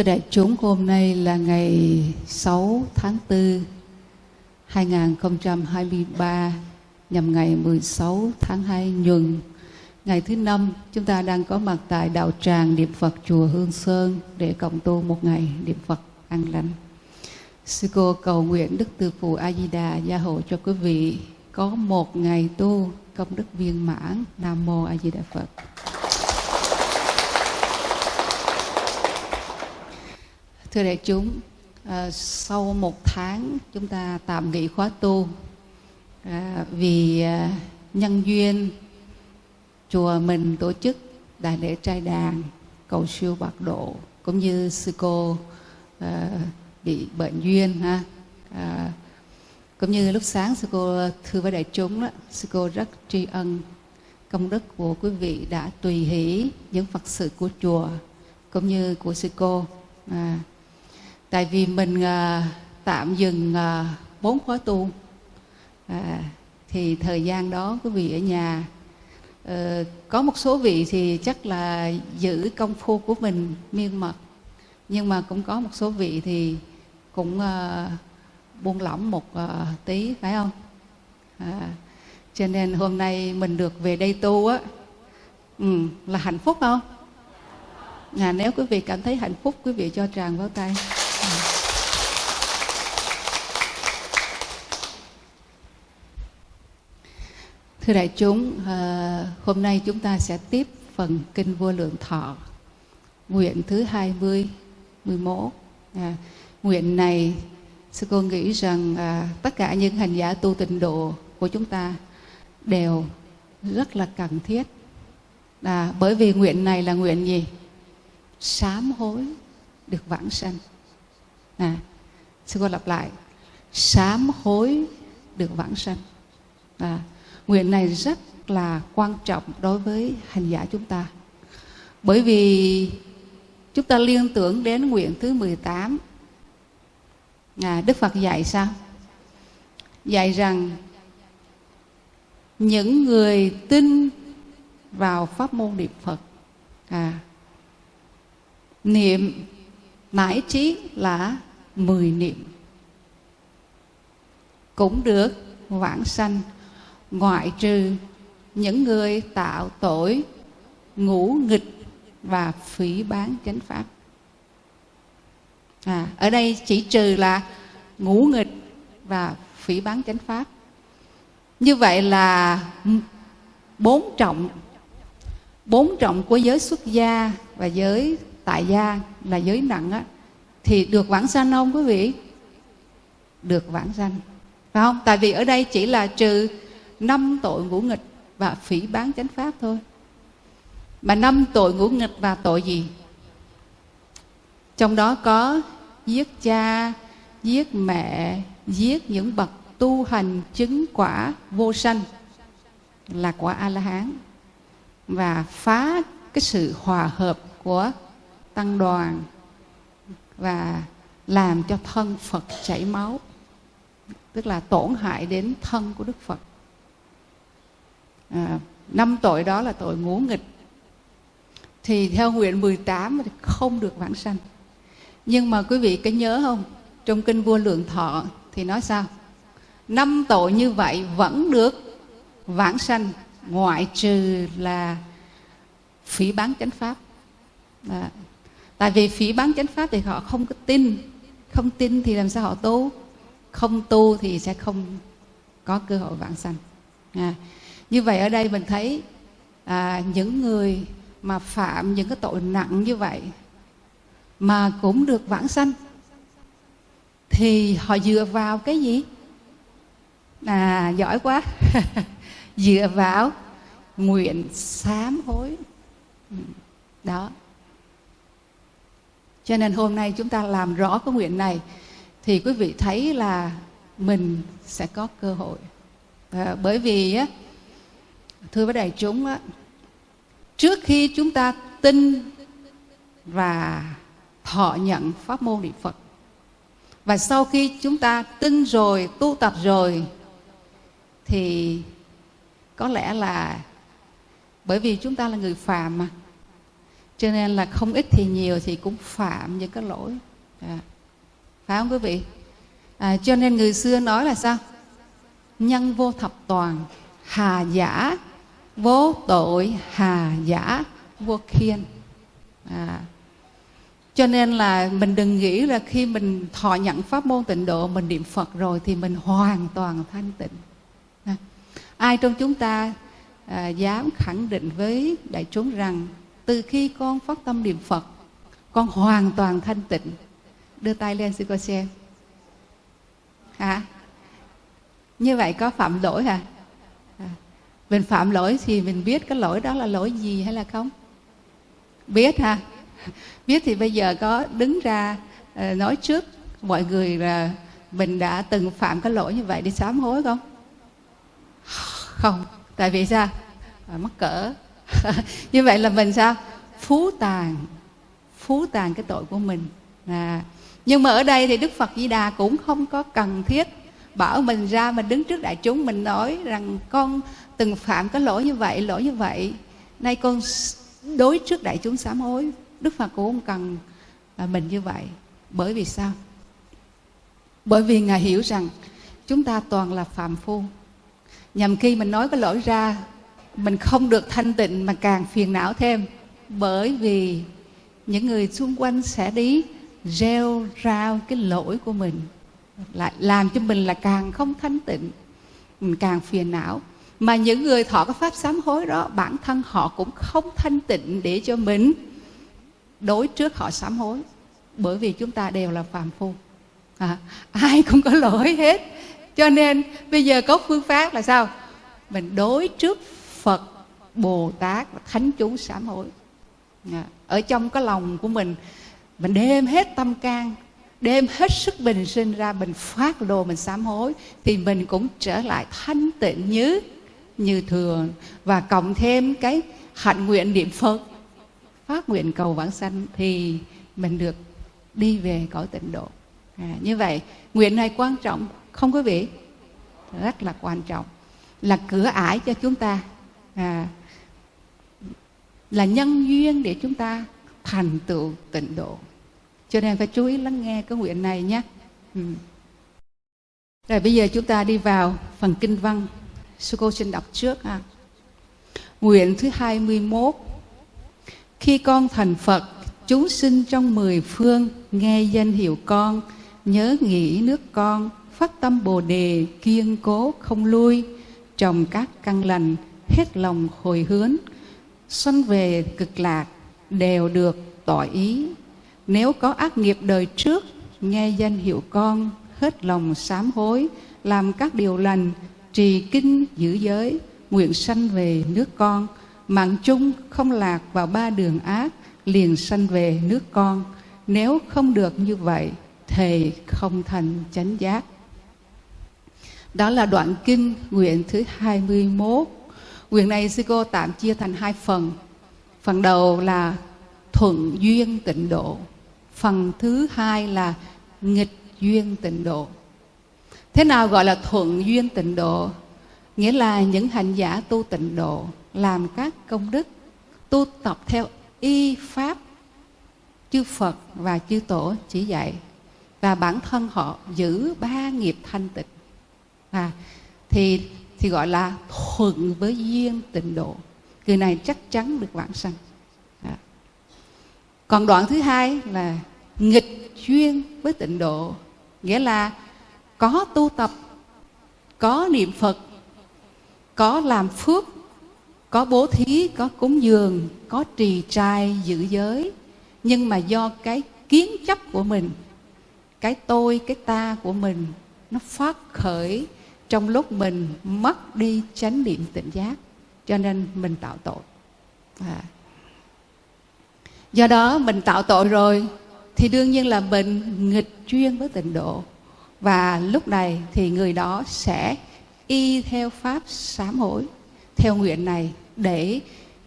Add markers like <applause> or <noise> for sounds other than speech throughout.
Thưa đại chúng, hôm nay là ngày 6 tháng 4 2023 nhằm ngày 16 tháng 2 nhuận, Ngày thứ năm, chúng ta đang có mặt tại đạo tràng niệm Phật chùa Hương Sơn để cộng tu một ngày niệm Phật an lành. Sư cô cầu nguyện Đức Từ Phụ A Di Đà gia hộ cho quý vị có một ngày tu công đức viên mãn. Nam mô A Di Đà Phật. Thưa đại chúng, à, sau một tháng chúng ta tạm nghỉ khóa tu à, vì à, nhân duyên chùa mình tổ chức đại lễ trai đàn cầu siêu bạc độ cũng như sư cô à, bị bệnh duyên ha. À, cũng như lúc sáng sư cô thưa với đại chúng đó, sư cô rất tri ân công đức của quý vị đã tùy hỷ những phật sự của chùa cũng như của sư cô. À, tại vì mình à, tạm dừng à, bốn khóa tu. À, thì thời gian đó quý vị ở nhà à, có một số vị thì chắc là giữ công phu của mình miên mật. Nhưng mà cũng có một số vị thì cũng à, buông lỏng một à, tí phải không? À, cho nên hôm nay mình được về đây tu á ừ, là hạnh phúc không? À, nếu quý vị cảm thấy hạnh phúc quý vị cho tràng vào tay. Thưa đại chúng, ờ, hôm nay chúng ta sẽ tiếp phần Kinh Vô Lượng Thọ, nguyện thứ 20, 11. À, nguyện này, sư cô nghĩ rằng à, tất cả những hành giả tu tịnh độ của chúng ta đều rất là cần thiết. À, bởi vì nguyện này là nguyện gì? Sám hối được vãng sanh. À, sư cô lặp lại, sám hối được vãng sanh. À, nguyện này rất là quan trọng đối với hành giả chúng ta. Bởi vì chúng ta liên tưởng đến nguyện thứ 18. À, Đức Phật dạy sao? Dạy rằng những người tin vào pháp môn niệm Phật à, niệm nãi trí là mười niệm cũng được vãng sanh ngoại trừ những người tạo tội ngũ nghịch và phỉ bán chánh pháp. À, ở đây chỉ trừ là ngũ nghịch và phỉ bán chánh pháp. Như vậy là bốn trọng bốn trọng của giới xuất gia và giới tại gia là giới nặng á thì được vãng sanh không quý vị? Được vãng sanh. Phải không? Tại vì ở đây chỉ là trừ năm tội ngũ nghịch và phỉ bán chánh pháp thôi. Mà năm tội ngũ nghịch và tội gì? Trong đó có giết cha, giết mẹ, giết những bậc tu hành chứng quả vô sanh là quả a la hán và phá cái sự hòa hợp của tăng đoàn và làm cho thân Phật chảy máu, tức là tổn hại đến thân của Đức Phật à, năm tội đó là tội ngũ nghịch. Thì theo nguyện 18 thì không được vãng sanh. Nhưng mà quý vị có nhớ không? Trong kinh vua lượng thọ thì nói sao? Năm tội như vậy vẫn được vãng sanh ngoại trừ là phỉ bán chánh pháp. À, tại vì phỉ bán chánh pháp thì họ không có tin. Không tin thì làm sao họ tu? Không tu thì sẽ không có cơ hội vãng sanh. À, như vậy ở đây mình thấy à, những người mà phạm những cái tội nặng như vậy mà cũng được vãng sanh thì họ dựa vào cái gì? À giỏi quá. <laughs> Dựa vào nguyện sám hối. Ừ, đó. Cho nên hôm nay chúng ta làm rõ cái nguyện này thì quý vị thấy là mình sẽ có cơ hội. À, bởi vì á thưa với đại chúng á, trước khi chúng ta tin và thọ nhận pháp môn niệm Phật và sau khi chúng ta tin rồi tu tập rồi thì có lẽ là bởi vì chúng ta là người phàm mà cho nên là không ít thì nhiều thì cũng phạm những cái lỗi. À. phải không quý vị? À, cho nên người xưa nói là sao? Nhân vô thập toàn hà giả vô tội hà giả vô khiên à. cho nên là mình đừng nghĩ là khi mình thọ nhận pháp môn tịnh độ mình niệm phật rồi thì mình hoàn toàn thanh tịnh à. ai trong chúng ta à, dám khẳng định với đại chúng rằng từ khi con phát tâm niệm phật con hoàn toàn thanh tịnh đưa tay lên xin coi xem hả à. như vậy có phạm lỗi hả à mình phạm lỗi thì mình biết cái lỗi đó là lỗi gì hay là không? Biết ha? <laughs> Biết thì bây giờ có đứng ra ờ, nói trước. Mọi người là mình đã từng phạm cái lỗi như vậy đi sám hối không? <sighs> Không. Tại vì sao? À, mắc cỡ. <laughs> Như vậy là mình sao? Phú tàn. Phú tàn cái tội của mình. À nhưng mà ở đây thì đức phật di đà cũng không có cần thiết bảo mình ra mình đứng trước đại chúng mình nói rằng con từng phạm cái lỗi như vậy, lỗi như vậy, nay con đối trước đại chúng sám hối, đức phật cũng không cần à, mình như vậy. Bởi vì sao? Bởi vì ngài hiểu rằng chúng ta toàn là phạm phu. Nhằm khi mình nói cái lỗi ra, mình không được thanh tịnh mà càng phiền não thêm. Bởi vì những người xung quanh sẽ đi rêu rao cái lỗi của mình, lại làm cho mình là càng không thanh tịnh, mình càng phiền não mà những người thọ cái pháp sám hối đó bản thân họ cũng không thanh tịnh để cho mình đối trước họ sám hối. Bởi vì chúng ta đều là phàm phu. À, ai cũng có lỗi hết. Cho nên bây giờ có phương pháp là sao? Mình đối trước phật bồ tát và thánh chú sám hối. À, ở trong cái lòng của mình mình đem hết tâm can đem hết sức bình sinh ra mình phát đồ mình sám hối thì mình cũng trở lại thanh tịnh như như thường. Và cộng thêm cái hạnh nguyện niệm phật phát nguyện cầu vãng sanh thì mình được đi về cõi tịnh độ. À, như vậy nguyện này quan trọng không quý vị? Rất là quan trọng. Là cửa ải cho chúng ta. À, là nhân duyên để chúng ta thành tựu tịnh độ. Cho nên phải chú ý lắng nghe cái nguyện này nhé. Ừ. rồi bây giờ chúng ta đi vào phần kinh văn sư cô xin đọc trước ha. Nguyện thứ 21 khi con thành Phật, chúng sinh trong mười phương, nghe danh hiệu con, nhớ nghĩ nước con, phát tâm bồ đề, kiên cố không lui, trồng các căn lành, hết lòng hồi hướng xuân về cực lạc, đều được tỏ ý. Nếu có ác nghiệp đời trước, nghe danh hiệu con, hết lòng sám hối, làm các điều lành trì kinh giữ giới, nguyện sanh về nước con. Mạng chung không lạc vào ba đường ác, liền sanh về nước con. Nếu không được như vậy thì không thành chánh giác. Đó là đoạn kinh nguyện thứ 21 Nguyện này sư cô tạm chia thành hai phần. Phần đầu là thuận duyên tịnh độ. Phần thứ hai là nghịch duyên tịnh độ. Thế nào gọi là thuận duyên tịnh độ? Nghĩa là những hành giả tu tịnh độ Làm các công đức Tu tập theo y pháp Chư Phật và chư Tổ chỉ dạy. Và bản thân họ giữ ba nghiệp thanh tịnh. À, Thì thì gọi là thuận với duyên tịnh độ. Người này chắc chắn được vãng sanh. À. còn đoạn thứ hai là nghịch duyên với tịnh độ. Nghĩa là có tu tập, có niệm phật, có làm phước, có bố thí, có cúng dường, có trì trai giữ giới. Nhưng mà do cái kiến chấp của mình, cái tôi, cái ta của mình, nó phát khởi trong lúc mình mất đi chánh niệm tỉnh giác, cho nên mình tạo tội. À. do đó mình tạo tội rồi, thì đương nhiên là mình nghịch chuyên với tịnh độ và lúc này thì người đó sẽ y theo pháp sám hối theo nguyện này để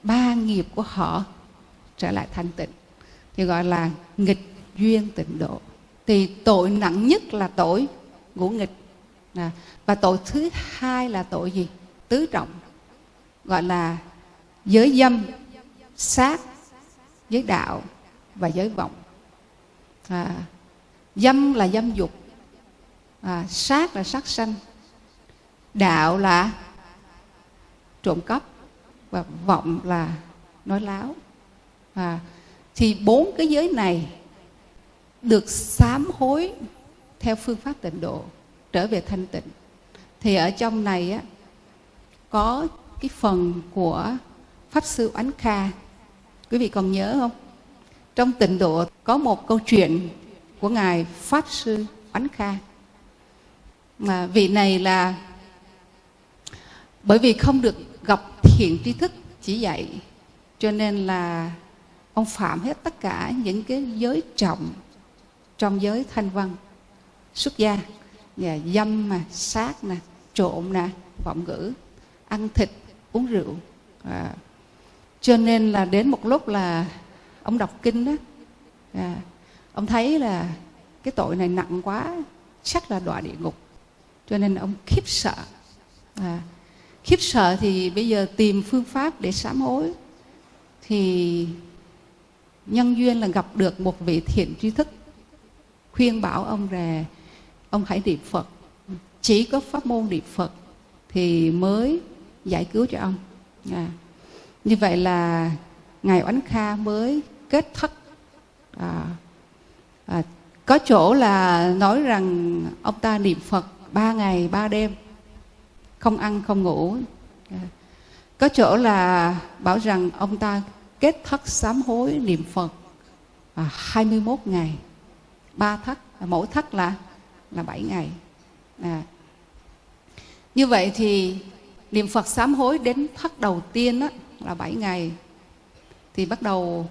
ba nghiệp của họ trở lại thanh tịnh. Thì gọi là nghịch duyên tịnh độ. Thì tội nặng nhất là tội ngũ nghịch. À, và tội thứ hai là tội gì? Tứ trọng. Gọi là giới dâm sát giới đạo và giới vọng. À, dâm là dâm dục à, sát là sát sanh đạo là trộm cắp và vọng là nói láo. À, thì bốn cái giới này được sám hối theo phương pháp tịnh độ trở về thanh tịnh. Thì ở trong này á, có cái phần của pháp sư oánh kha. Quý vị còn nhớ không? Trong tịnh độ có một câu chuyện của ngài pháp sư oánh kha mà vị này là bởi vì không được gặp thiện tri thức chỉ dạy cho nên là ông phạm hết tất cả những cái giới trọng trong giới thanh văn. Xuất gia nhà dâm mà sát nè trộm nè vọng ngữ ăn thịt uống rượu. À, cho nên là đến một lúc là ông đọc kinh đó à, ông thấy là cái tội này nặng quá chắc là đọa địa ngục cho nên ông khiếp sợ. À, khiếp sợ thì bây giờ tìm phương pháp để sám hối. Thì nhân duyên là gặp được một vị thiện tri thức khuyên bảo ông rè ông hãy niệm phật. Chỉ có pháp môn niệm phật thì mới giải cứu cho ông. À. như vậy là ngài oánh kha mới kết thất. À, à, có chỗ là nói rằng ông ta niệm phật ba ngày ba đêm. Không ăn không ngủ. Có chỗ là bảo rằng ông ta kết thất sám hối niệm phật à, 21 ngày. Ba thất à, mỗi thất là là 7 ngày. À. như vậy thì niệm phật sám hối đến thất đầu tiên đó, là 7 ngày. Thì bắt đầu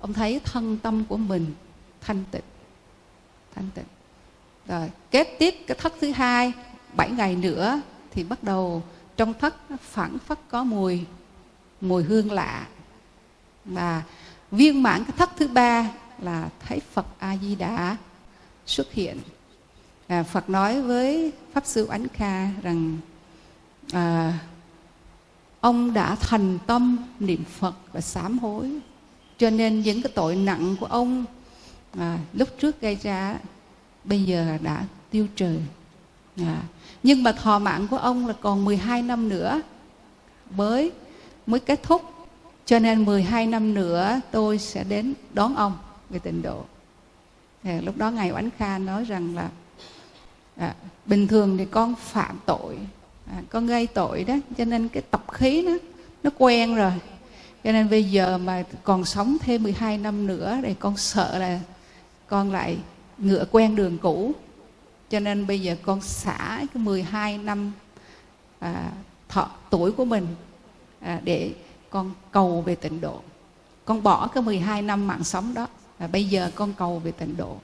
ông thấy thân tâm của mình thanh tịnh thanh tịnh rồi kế tiếp cái thất thứ hai 7 ngày nữa thì bắt đầu trong thất phản phất có mùi mùi hương lạ. Và viên mãn cái thất thứ ba là thấy Phật A Di Đà xuất hiện. À, Phật nói với pháp sư Ánh Kha rằng à, ông đã thành tâm niệm Phật và sám hối. Cho nên những cái tội nặng của ông à, lúc trước gây ra bây giờ đã tiêu trừ. À, nhưng mà thọ mạng của ông là còn 12 năm nữa. Mới mới kết thúc. Cho nên 12 năm nữa tôi sẽ đến đón ông về tịnh độ. À, lúc đó ngài oánh kha nói rằng là à, bình thường thì con phạm tội. À, con gây tội đó cho nên cái tập khí nó nó quen rồi. Cho nên bây giờ mà còn sống thêm 12 năm nữa thì con sợ là con lại ngựa quen đường cũ. Cho nên bây giờ con xả cái 12 năm à, thọ tuổi của mình à, để con cầu về tịnh độ. Con bỏ cái 12 năm mạng sống đó và bây giờ con cầu về tịnh độ.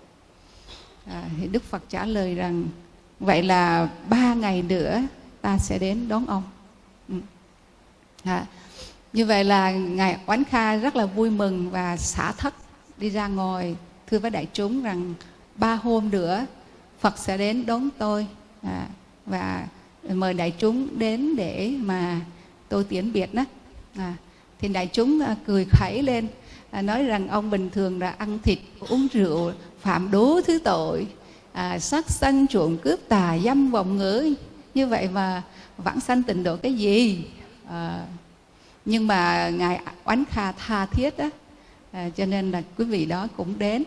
À, thì Đức Phật trả lời rằng vậy là ba ngày nữa ta sẽ đến đón ông. Ừ. à, như vậy là ngài oán kha rất là vui mừng và xả thất đi ra ngồi. Thưa với đại chúng rằng ba hôm nữa Phật sẽ đến đón tôi. À, và mời đại chúng đến để mà tôi tiễn biệt đó. À, thì đại chúng à, cười khẩy lên à, nói rằng ông bình thường là ăn thịt uống rượu phạm đố thứ tội à, sát sanh trộm cướp tà dâm vọng ngữ. Như vậy mà vãng sanh tịnh độ cái gì? À, nhưng mà ngài oán kha tha thiết đó. À, cho nên là quý vị đó cũng đến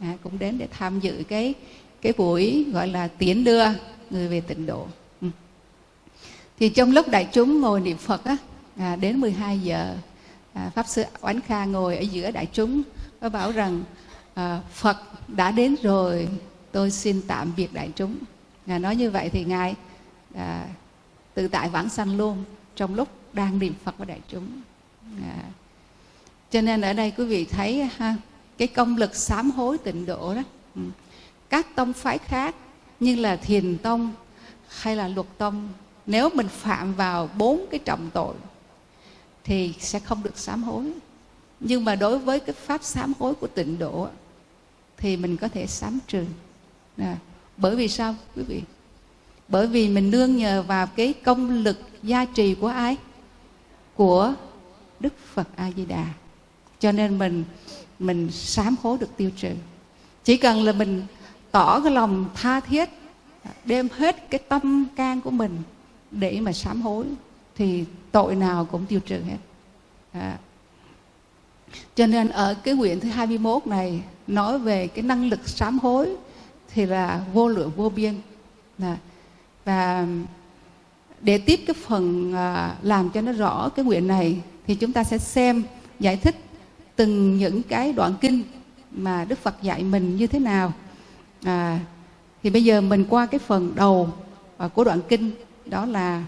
à, cũng đến để tham dự cái cái buổi gọi là tiến đưa người về tịnh độ. Ừ. thì trong lúc đại chúng ngồi niệm phật á à, đến 12 giờ à, pháp sư oánh kha ngồi ở giữa đại chúng và bảo rằng à, phật đã đến rồi tôi xin tạm biệt đại chúng. Ngài nói như vậy thì ngài à, tự tại vãng sanh luôn trong lúc đang niệm phật với đại chúng. À, cho nên ở đây quý vị thấy ha cái công lực sám hối tịnh độ đó. Ừ. Các tông phái khác như là thiền tông hay là luật tông nếu mình phạm vào bốn cái trọng tội thì sẽ không được sám hối. Nhưng mà đối với cái pháp sám hối của tịnh độ thì mình có thể sám trừ. À, bởi vì sao quý vị? Bởi vì mình nương nhờ vào cái công lực gia trì của ai? Của đức phật a di đà. Cho nên mình mình sám hối được tiêu trừ chỉ cần là mình tỏ cái lòng tha thiết đem hết cái tâm can của mình để mà sám hối thì tội nào cũng tiêu trừ hết à. cho nên ở cái quyển thứ 21 này nói về cái năng lực sám hối thì là vô lượng vô biên à. và để tiếp cái phần à, làm cho nó rõ cái quyển này thì chúng ta sẽ xem giải thích từng những cái đoạn kinh mà Đức Phật dạy mình như thế nào. À, thì bây giờ mình qua cái phần đầu à, của đoạn kinh đó là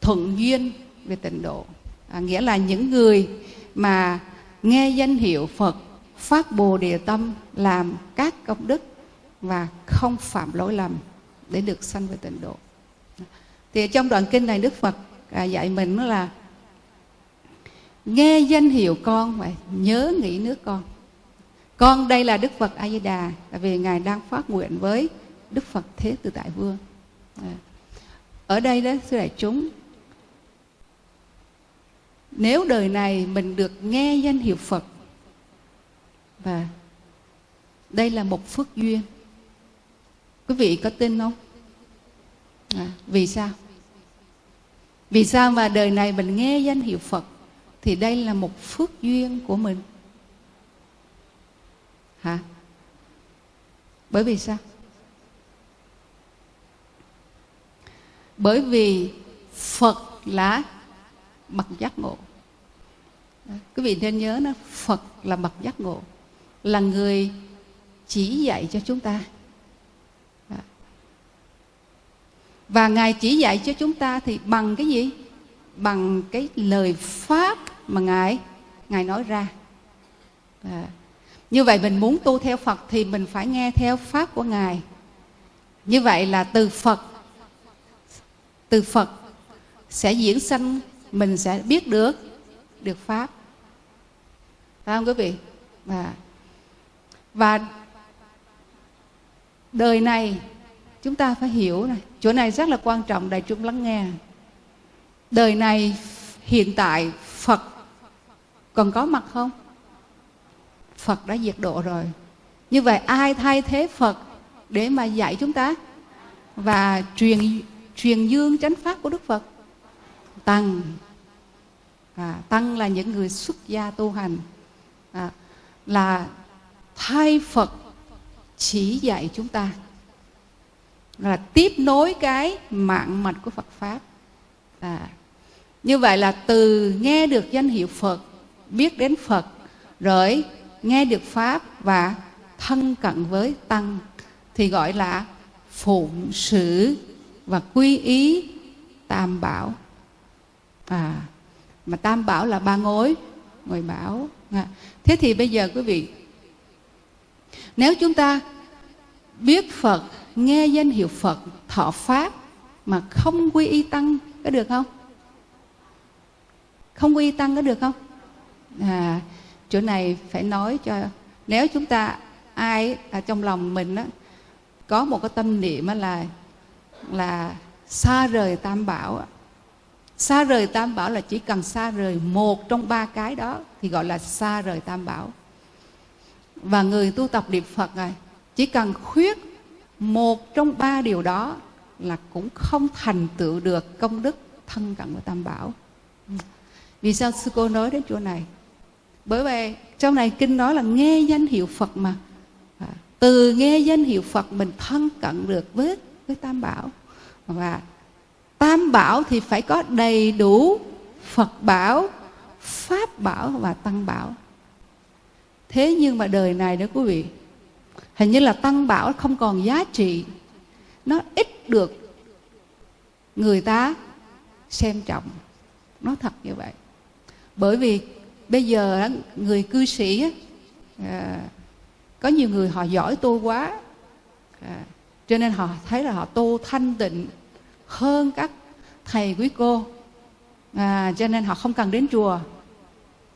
thuận duyên về tịnh độ. À, nghĩa là những người mà nghe danh hiệu Phật phát bồ đề tâm làm các công đức và không phạm lỗi lầm để được sanh về tịnh độ. Thì trong đoạn kinh này Đức Phật à, dạy mình là nghe danh hiệu con và nhớ nghĩ nước con. Con đây là Đức Phật A Di Đà tại vì ngài đang phát nguyện với Đức Phật Thế Tự Tại Vương. À, ở đây đó sư đại chúng nếu đời này mình được nghe danh hiệu Phật và đây là một phước duyên quý vị có tin không? À, vì sao? Vì sao mà đời này mình nghe danh hiệu Phật? Thì đây là một phước duyên của mình. Hả? Bởi vì sao? Bởi vì phật là bậc giác ngộ. Quý vị nên nhớ nó phật là bậc giác ngộ, là người chỉ dạy cho chúng ta. Và ngài chỉ dạy cho chúng ta thì bằng cái gì? Bằng cái lời pháp mà ngài ngài nói ra. À. như vậy mình muốn tu theo phật thì mình phải nghe theo pháp của ngài. Như vậy là từ phật từ phật sẽ diễn sanh, mình sẽ biết được được pháp. Phải không quý vị? Và và đời này chúng ta phải hiểu này, chỗ này rất là quan trọng, đại chúng lắng nghe đời này hiện tại phật còn có mặt không? Phật đã diệt độ rồi. Như vậy ai thay thế phật để mà dạy chúng ta? Và truyền truyền dương chánh pháp của đức phật. Tăng. À, tăng là những người xuất gia tu hành. À, là thay phật chỉ dạy chúng ta. Là tiếp nối cái mạng mạch của phật pháp. À, như vậy là từ nghe được danh hiệu phật, biết đến phật, rồi nghe được pháp và thân cận với tăng, thì gọi là phụng sự và quy ý tam bảo à mà tam bảo là ba ngôi ngồi bảo à. thế thì bây giờ quý vị, nếu chúng ta biết phật, nghe danh hiệu phật, thọ pháp mà không quy y tăng, có được không không quy y tăng có được không? À chỗ này phải nói cho, nếu chúng ta, ai ở trong lòng mình á, có một cái tâm niệm là là xa rời tam bảo xa rời tam bảo là chỉ cần xa rời một trong ba cái đó thì gọi là xa rời tam bảo. Và người tu tập niệm phật này, chỉ cần khuyết một trong ba điều đó là cũng không thành tựu được công đức thân cận của tam bảo vì sao sư cô nói đến chỗ này? Bởi vì trong này kinh nói là nghe danh hiệu phật mà. À, từ nghe danh hiệu phật mình thân cận được với với tam bảo. Và tam bảo thì phải có đầy đủ phật bảo pháp bảo và tăng bảo. Thế nhưng mà đời này đó quý vị hình như là tăng bảo không còn giá trị. Nó ít được người ta xem trọng. Nó thật như vậy bởi vì bây giờ người cư sĩ à, có nhiều người họ giỏi tu quá à, cho nên họ thấy là họ tu thanh tịnh hơn các thầy quý cô. À, cho nên họ không cần đến chùa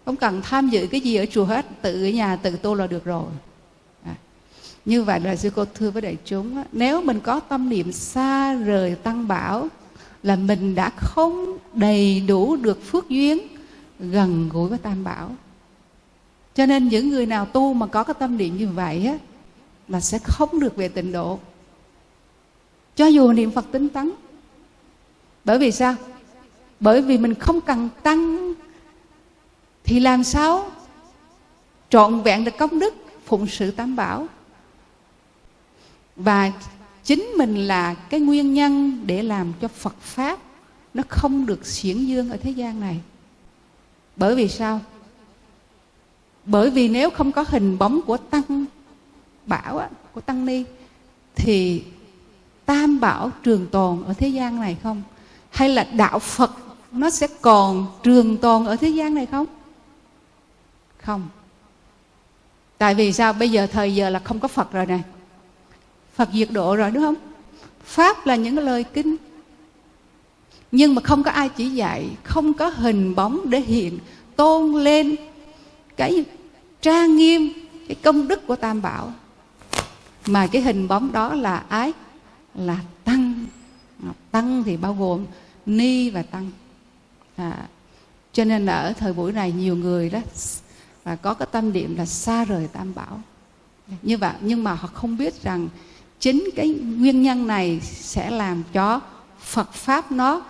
không cần tham dự cái gì ở chùa hết tự ở nhà tự tu là được rồi. À, như vậy là sư cô thưa với đại chúng nếu mình có tâm niệm xa rời tăng bảo là mình đã không đầy đủ được phước duyên gần gũi với tam bảo. Cho nên những người nào tu mà có cái tâm niệm như vậy á, là sẽ không được về tịnh độ. Cho dù niệm phật tinh tấn. Bởi vì sao? Bởi vì mình không cần tăng, thì làm sao? Trọn vẹn được công đức, phụng sự tam bảo. Và chính mình là cái nguyên nhân để làm cho phật pháp nó không được xiển dương ở thế gian này bởi vì sao? Bởi vì nếu không có hình bóng của tăng bảo á, của tăng ni thì tam bảo trường tồn ở thế gian này không? Hay là đạo phật nó sẽ còn trường tồn ở thế gian này không? Không. Tại vì sao? Bây giờ thời giờ là không có phật rồi nè. Phật diệt độ rồi đúng không? Pháp là những lời kinh nhưng mà không có ai chỉ dạy không có hình bóng để hiện tôn lên cái trang nghiêm cái công đức của tam bảo. Mà cái hình bóng đó là ái là tăng. Tăng thì bao gồm ni và tăng. À, cho nên là ở thời buổi này nhiều người đó và có cái tâm niệm là xa rời tam bảo. Như vậy nhưng mà họ không biết rằng chính cái nguyên nhân này sẽ làm cho Phật pháp nó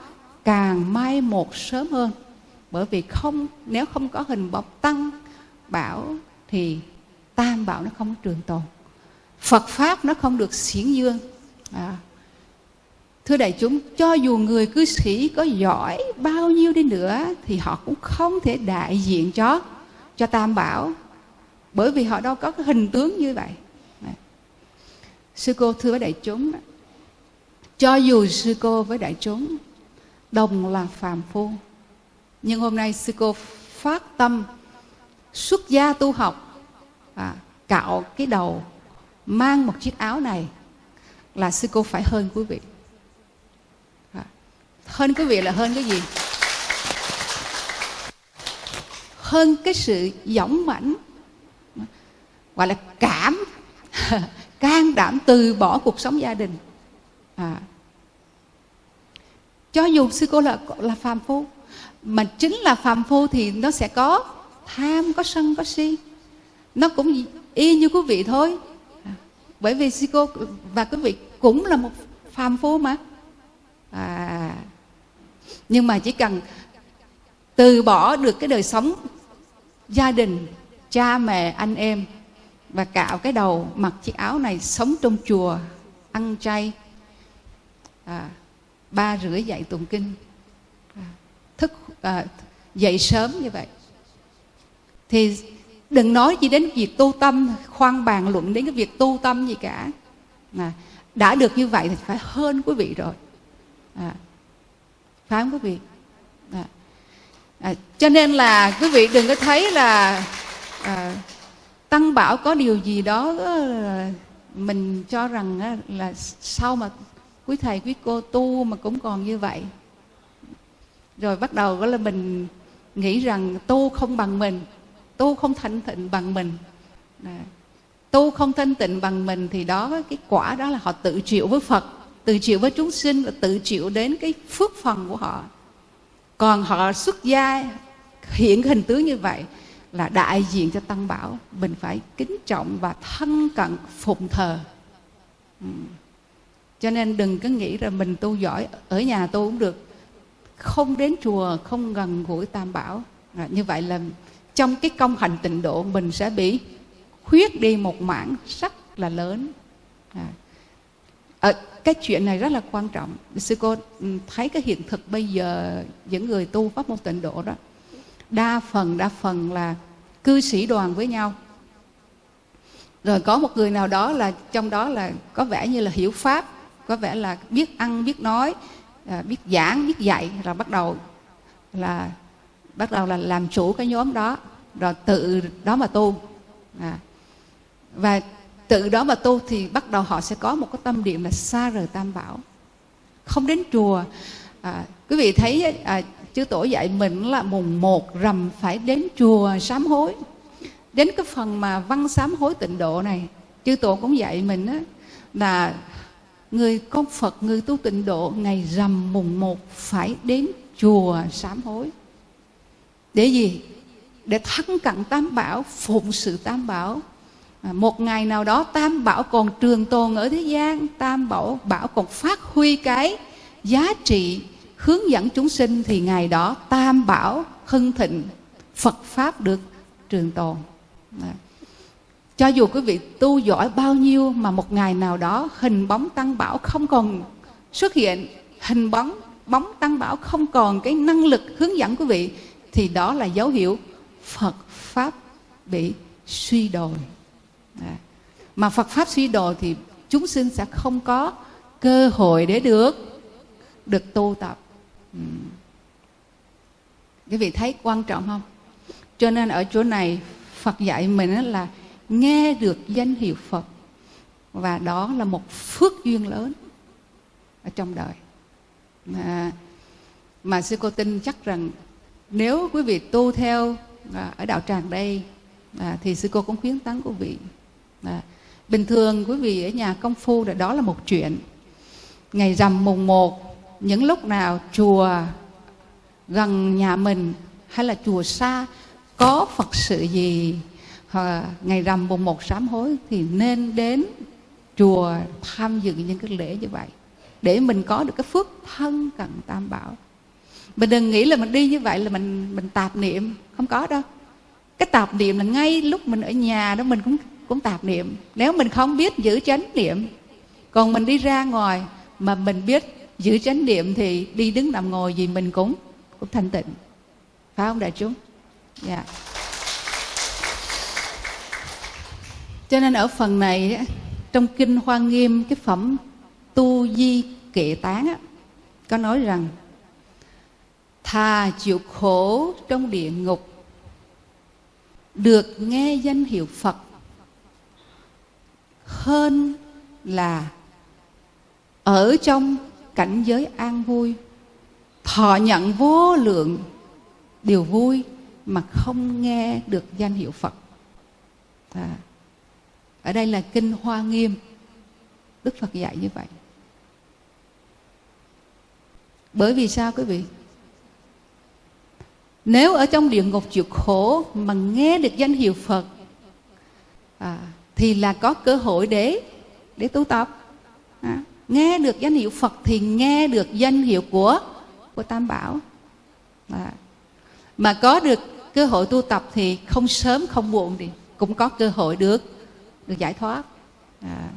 càng mai một sớm hơn. Bởi vì không, nếu không có hình bọc tăng bảo thì tam bảo nó không trường tồn. Phật pháp nó không được xiển dương. À. thưa đại chúng, cho dù người cư sĩ có giỏi bao nhiêu đi nữa thì họ cũng không thể đại diện cho cho tam bảo. Bởi vì họ đâu có cái hình tướng như vậy. À, sư cô thưa với đại chúng, cho dù sư cô với đại chúng đồng là phàm phu. Nhưng hôm nay sư cô phát tâm xuất gia tu học à, cạo cái đầu mang một chiếc áo này là sư cô phải hơn quý vị. À, hơn quý vị là hơn cái gì? Hơn cái sự dõng mãnh gọi là cảm <laughs> can đảm từ bỏ cuộc sống gia đình. À, cho dù sư cô là là phàm phu mà chính là phàm phu thì nó sẽ có tham có sân có si. Nó cũng y như quý vị thôi. Bởi vì sư cô và quý vị cũng là một phàm phu mà. À, nhưng mà chỉ cần từ bỏ được cái đời sống gia đình cha mẹ anh em và cạo cái đầu mặc chiếc áo này sống trong chùa ăn chay. À, ba rưỡi dậy tụng kinh. À, thức à, dậy sớm như vậy. Thì đừng nói gì đến việc tu tâm khoan bàn luận đến cái việc tu tâm gì cả. À, đã được như vậy thì phải hơn quý vị rồi. À, phải không quý vị. À, à, cho nên là quý vị đừng có thấy là à, tăng bảo có điều gì đó ờ, mình cho rằng là sau mà quý thầy quý cô tu mà cũng còn như vậy. Rồi bắt đầu đó là mình nghĩ rằng tu không bằng mình tu không thanh tịnh bằng mình. À, tu không thanh tịnh bằng mình thì đó cái quả đó là họ tự chịu với phật tự chịu với chúng sinh và tự chịu đến cái phước phần của họ. Còn họ xuất gia hiện hình tướng như vậy là đại diện cho tăng bảo. Mình phải kính trọng và thân cận phụng thờ cho nên đừng có nghĩ là mình tu giỏi ở nhà tu cũng được. Không đến chùa không gần gũi tam bảo. À, như vậy là trong cái công hành tịnh độ mình sẽ bị khuyết đi một mảng rất là lớn. À. À, cái chuyện này rất là quan trọng. Sư cô ừ, thấy cái hiện thực bây giờ những người tu pháp môn tịnh độ đó đa phần đa phần là cư sĩ đoàn với nhau. Rồi có một người nào đó là trong đó là có vẻ như là hiểu pháp có vẻ là biết ăn biết nói à, biết giảng biết dạy rồi bắt đầu là bắt đầu là làm chủ cái nhóm đó rồi tự đó mà tu. À. và tự đó mà tu thì bắt đầu họ sẽ có một cái tâm niệm là xa rời tam bảo. Không đến chùa. À, quý vị thấy à, chư tổ dạy mình là mùng một rằm phải đến chùa sám hối. Đến cái phần mà văn sám hối tịnh độ này chư tổ cũng dạy mình á, là người con phật người tu tịnh độ ngày rằm mùng một phải đến chùa sám hối. Để gì? Để thân cận tam bảo phụng sự tam bảo. À, một ngày nào đó tam bảo còn trường tồn ở thế gian tam bảo bảo còn phát huy cái giá trị hướng dẫn chúng sinh thì ngày đó tam bảo hưng thịnh phật pháp được trường tồn. À cho dù quý vị tu giỏi bao nhiêu mà một ngày nào đó hình bóng tăng bảo không còn xuất hiện, hình bóng bóng tăng bảo không còn cái năng lực hướng dẫn quý vị, thì đó là dấu hiệu Phật pháp bị suy đồi à. mà Phật pháp suy đồi thì chúng sinh sẽ không có cơ hội để được được tu tập ừ. quý vị thấy quan trọng không cho nên ở chỗ này Phật dạy mình là nghe được danh hiệu Phật và đó là một phước duyên lớn ở trong đời. Mà, mà sư cô tin chắc rằng nếu quý vị tu theo à, ở đạo tràng đây à, thì sư cô cũng khuyến tấn quý vị. À, bình thường quý vị ở nhà công phu là đó là một chuyện. Ngày rằm mùng một những lúc nào chùa gần nhà mình hay là chùa xa có phật sự gì hoặc ngày rằm mùng một sám hối thì nên đến chùa tham dự những cái lễ như vậy để mình có được cái phước thân cận tam bảo. Mình đừng nghĩ là mình đi như vậy là mình mình tạp niệm. Không có đâu. Cái tạp niệm là ngay lúc mình ở nhà đó mình cũng cũng tạp niệm. Nếu mình không biết giữ chánh niệm, còn mình đi ra ngoài mà mình biết giữ chánh niệm thì đi đứng nằm ngồi gì mình cũng cũng thanh tịnh. Phải không đại chúng? Dạ. yeah. Cho nên ở phần này trong kinh hoa nghiêm cái phẩm tu di kệ tán á, có nói rằng thà chịu khổ trong địa ngục được nghe danh hiệu phật hơn là ở trong cảnh giới an vui thọ nhận vô lượng điều vui mà không nghe được danh hiệu phật. À, ở đây là kinh hoa nghiêm. Đức phật dạy như vậy. Bởi vì sao quý vị? Nếu ở trong địa ngục chịu khổ mà nghe được danh hiệu phật à, thì là có cơ hội để để tu tập. À, nghe được danh hiệu phật thì nghe được danh hiệu của của tam bảo. À, mà có được cơ hội tu tập thì không sớm không muộn thì cũng có cơ hội được được giải thoát à.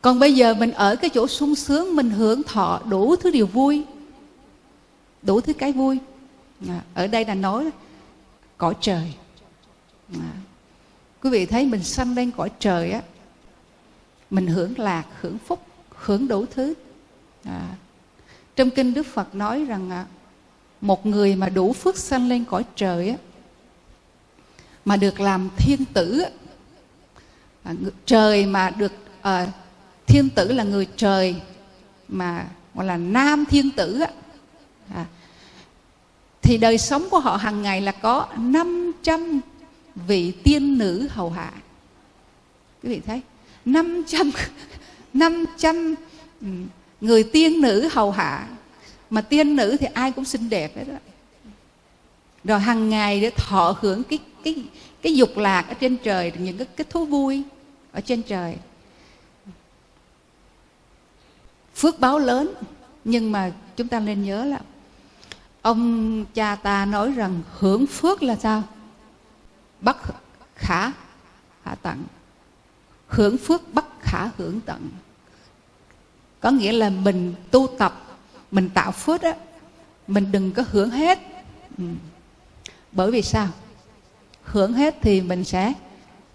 còn bây giờ mình ở cái chỗ sung sướng mình hưởng thọ đủ thứ điều vui đủ thứ cái vui à, ở đây là nói cõi trời à. quý vị thấy mình sanh lên cõi trời á mình hưởng lạc hưởng phúc hưởng đủ thứ à. trong kinh đức phật nói rằng à, một người mà đủ phước sanh lên cõi trời á mà được làm thiên tử á, à, trời mà được à, thiên tử là người trời mà gọi là nam thiên tử á, à, thì đời sống của họ hàng ngày là có 500 vị tiên nữ hầu hạ. Quý vị thấy 500 500 <laughs> người tiên nữ hầu hạ. Mà tiên nữ thì ai cũng xinh đẹp hết đó rồi hàng ngày để thọ hưởng cái cái cái dục lạc ở trên trời những cái, cái thú vui ở trên trời. Phước báo lớn nhưng mà chúng ta nên nhớ là ông cha ta nói rằng hưởng phước là sao? Bất khả khả tận. Hưởng phước bất khả hưởng tận. Có nghĩa là mình tu tập mình tạo phước á mình đừng có hưởng hết. Ừ. bởi vì sao? Hưởng hết thì mình sẽ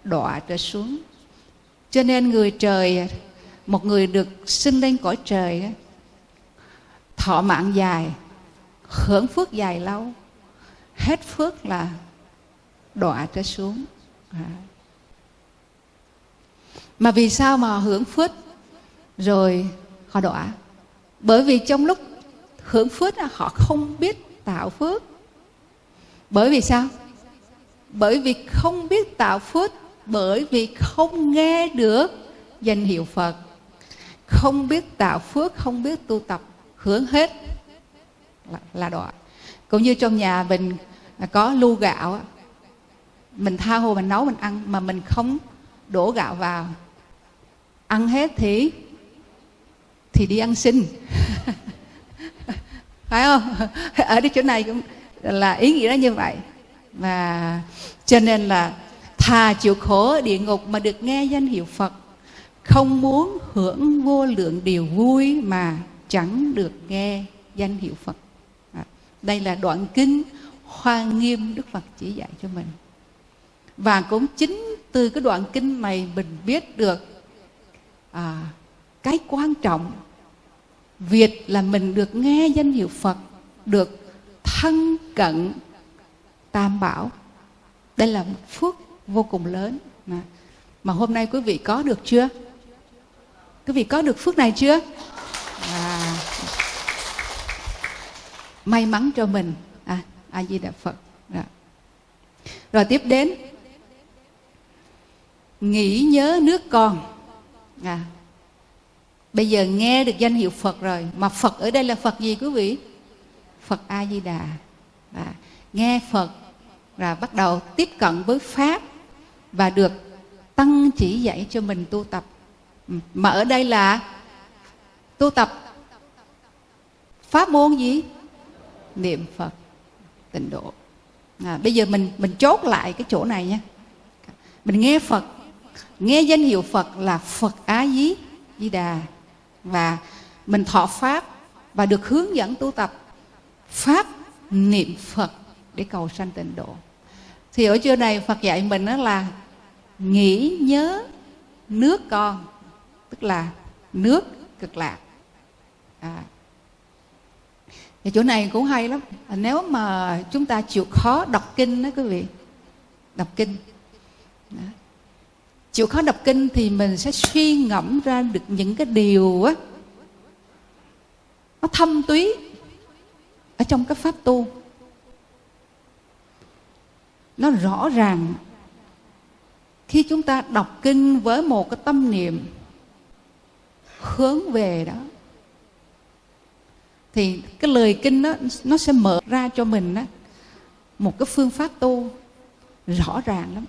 đọa trở xuống. Cho nên người trời, một người được sinh lên cõi trời, thọ mạng dài, hưởng phước dài lâu, hết phước là đọa trở xuống. À. mà vì sao mà hưởng phước rồi họ đọa? Bởi vì trong lúc hưởng phước họ không biết tạo phước. Bởi vì sao? Bởi vì không biết tạo phước bởi vì không nghe được danh hiệu phật. Không biết tạo phước không biết tu tập hưởng hết. Là, là đọa cũng như trong nhà mình có lu gạo mình tha hồ mình nấu mình ăn mà mình không đổ gạo vào. Ăn hết thì thì đi ăn xin. <laughs> Phải không? <laughs> Ở cái chỗ này cũng là ý nghĩa như vậy và cho nên là thà chịu khổ ở địa ngục mà được nghe danh hiệu phật không muốn hưởng vô lượng điều vui mà chẳng được nghe danh hiệu phật. À, đây là đoạn kinh hoa nghiêm đức phật chỉ dạy cho mình. Và cũng chính từ cái đoạn kinh này mình biết được à, cái quan trọng việc là mình được nghe danh hiệu phật được thân cận tam bảo. Đây là một phước vô cùng lớn. Mà, mà hôm nay quý vị có được chưa? Quý vị có được phước này chưa? À, may mắn cho mình. À, a di đà phật. Rồi. rồi tiếp đến. Nghĩ nhớ nước con. À, bây giờ nghe được danh hiệu phật rồi mà phật ở đây là phật gì quý vị? Phật a di đà à, dạ. nghe phật và bắt đầu tiếp cận với pháp và được tăng chỉ dạy cho mình tu tập. Ừ, mà ở đây là tu tập pháp môn gì? Niệm phật tịnh độ. À, bây giờ mình mình chốt lại cái chỗ này nha. Mình nghe phật nghe danh hiệu phật là phật á dí di đà. Và mình thọ pháp và được hướng dẫn tu tập pháp niệm phật để cầu sanh tịnh độ thì ở chỗ này phật dạy mình đó là nghĩ nhớ nước con, tức là nước cực lạc. À. thì chỗ này cũng hay lắm. À, nếu mà chúng ta chịu khó đọc kinh đó quý vị. Đọc kinh. Đó. chịu khó đọc kinh thì mình sẽ suy ngẫm ra được những cái điều á, nó thâm túy ở trong cái pháp tu nó rõ ràng. Khi chúng ta đọc kinh với một cái tâm niệm hướng về đó thì cái lời kinh đó nó sẽ mở ra cho mình đó, một cái phương pháp tu rõ ràng lắm.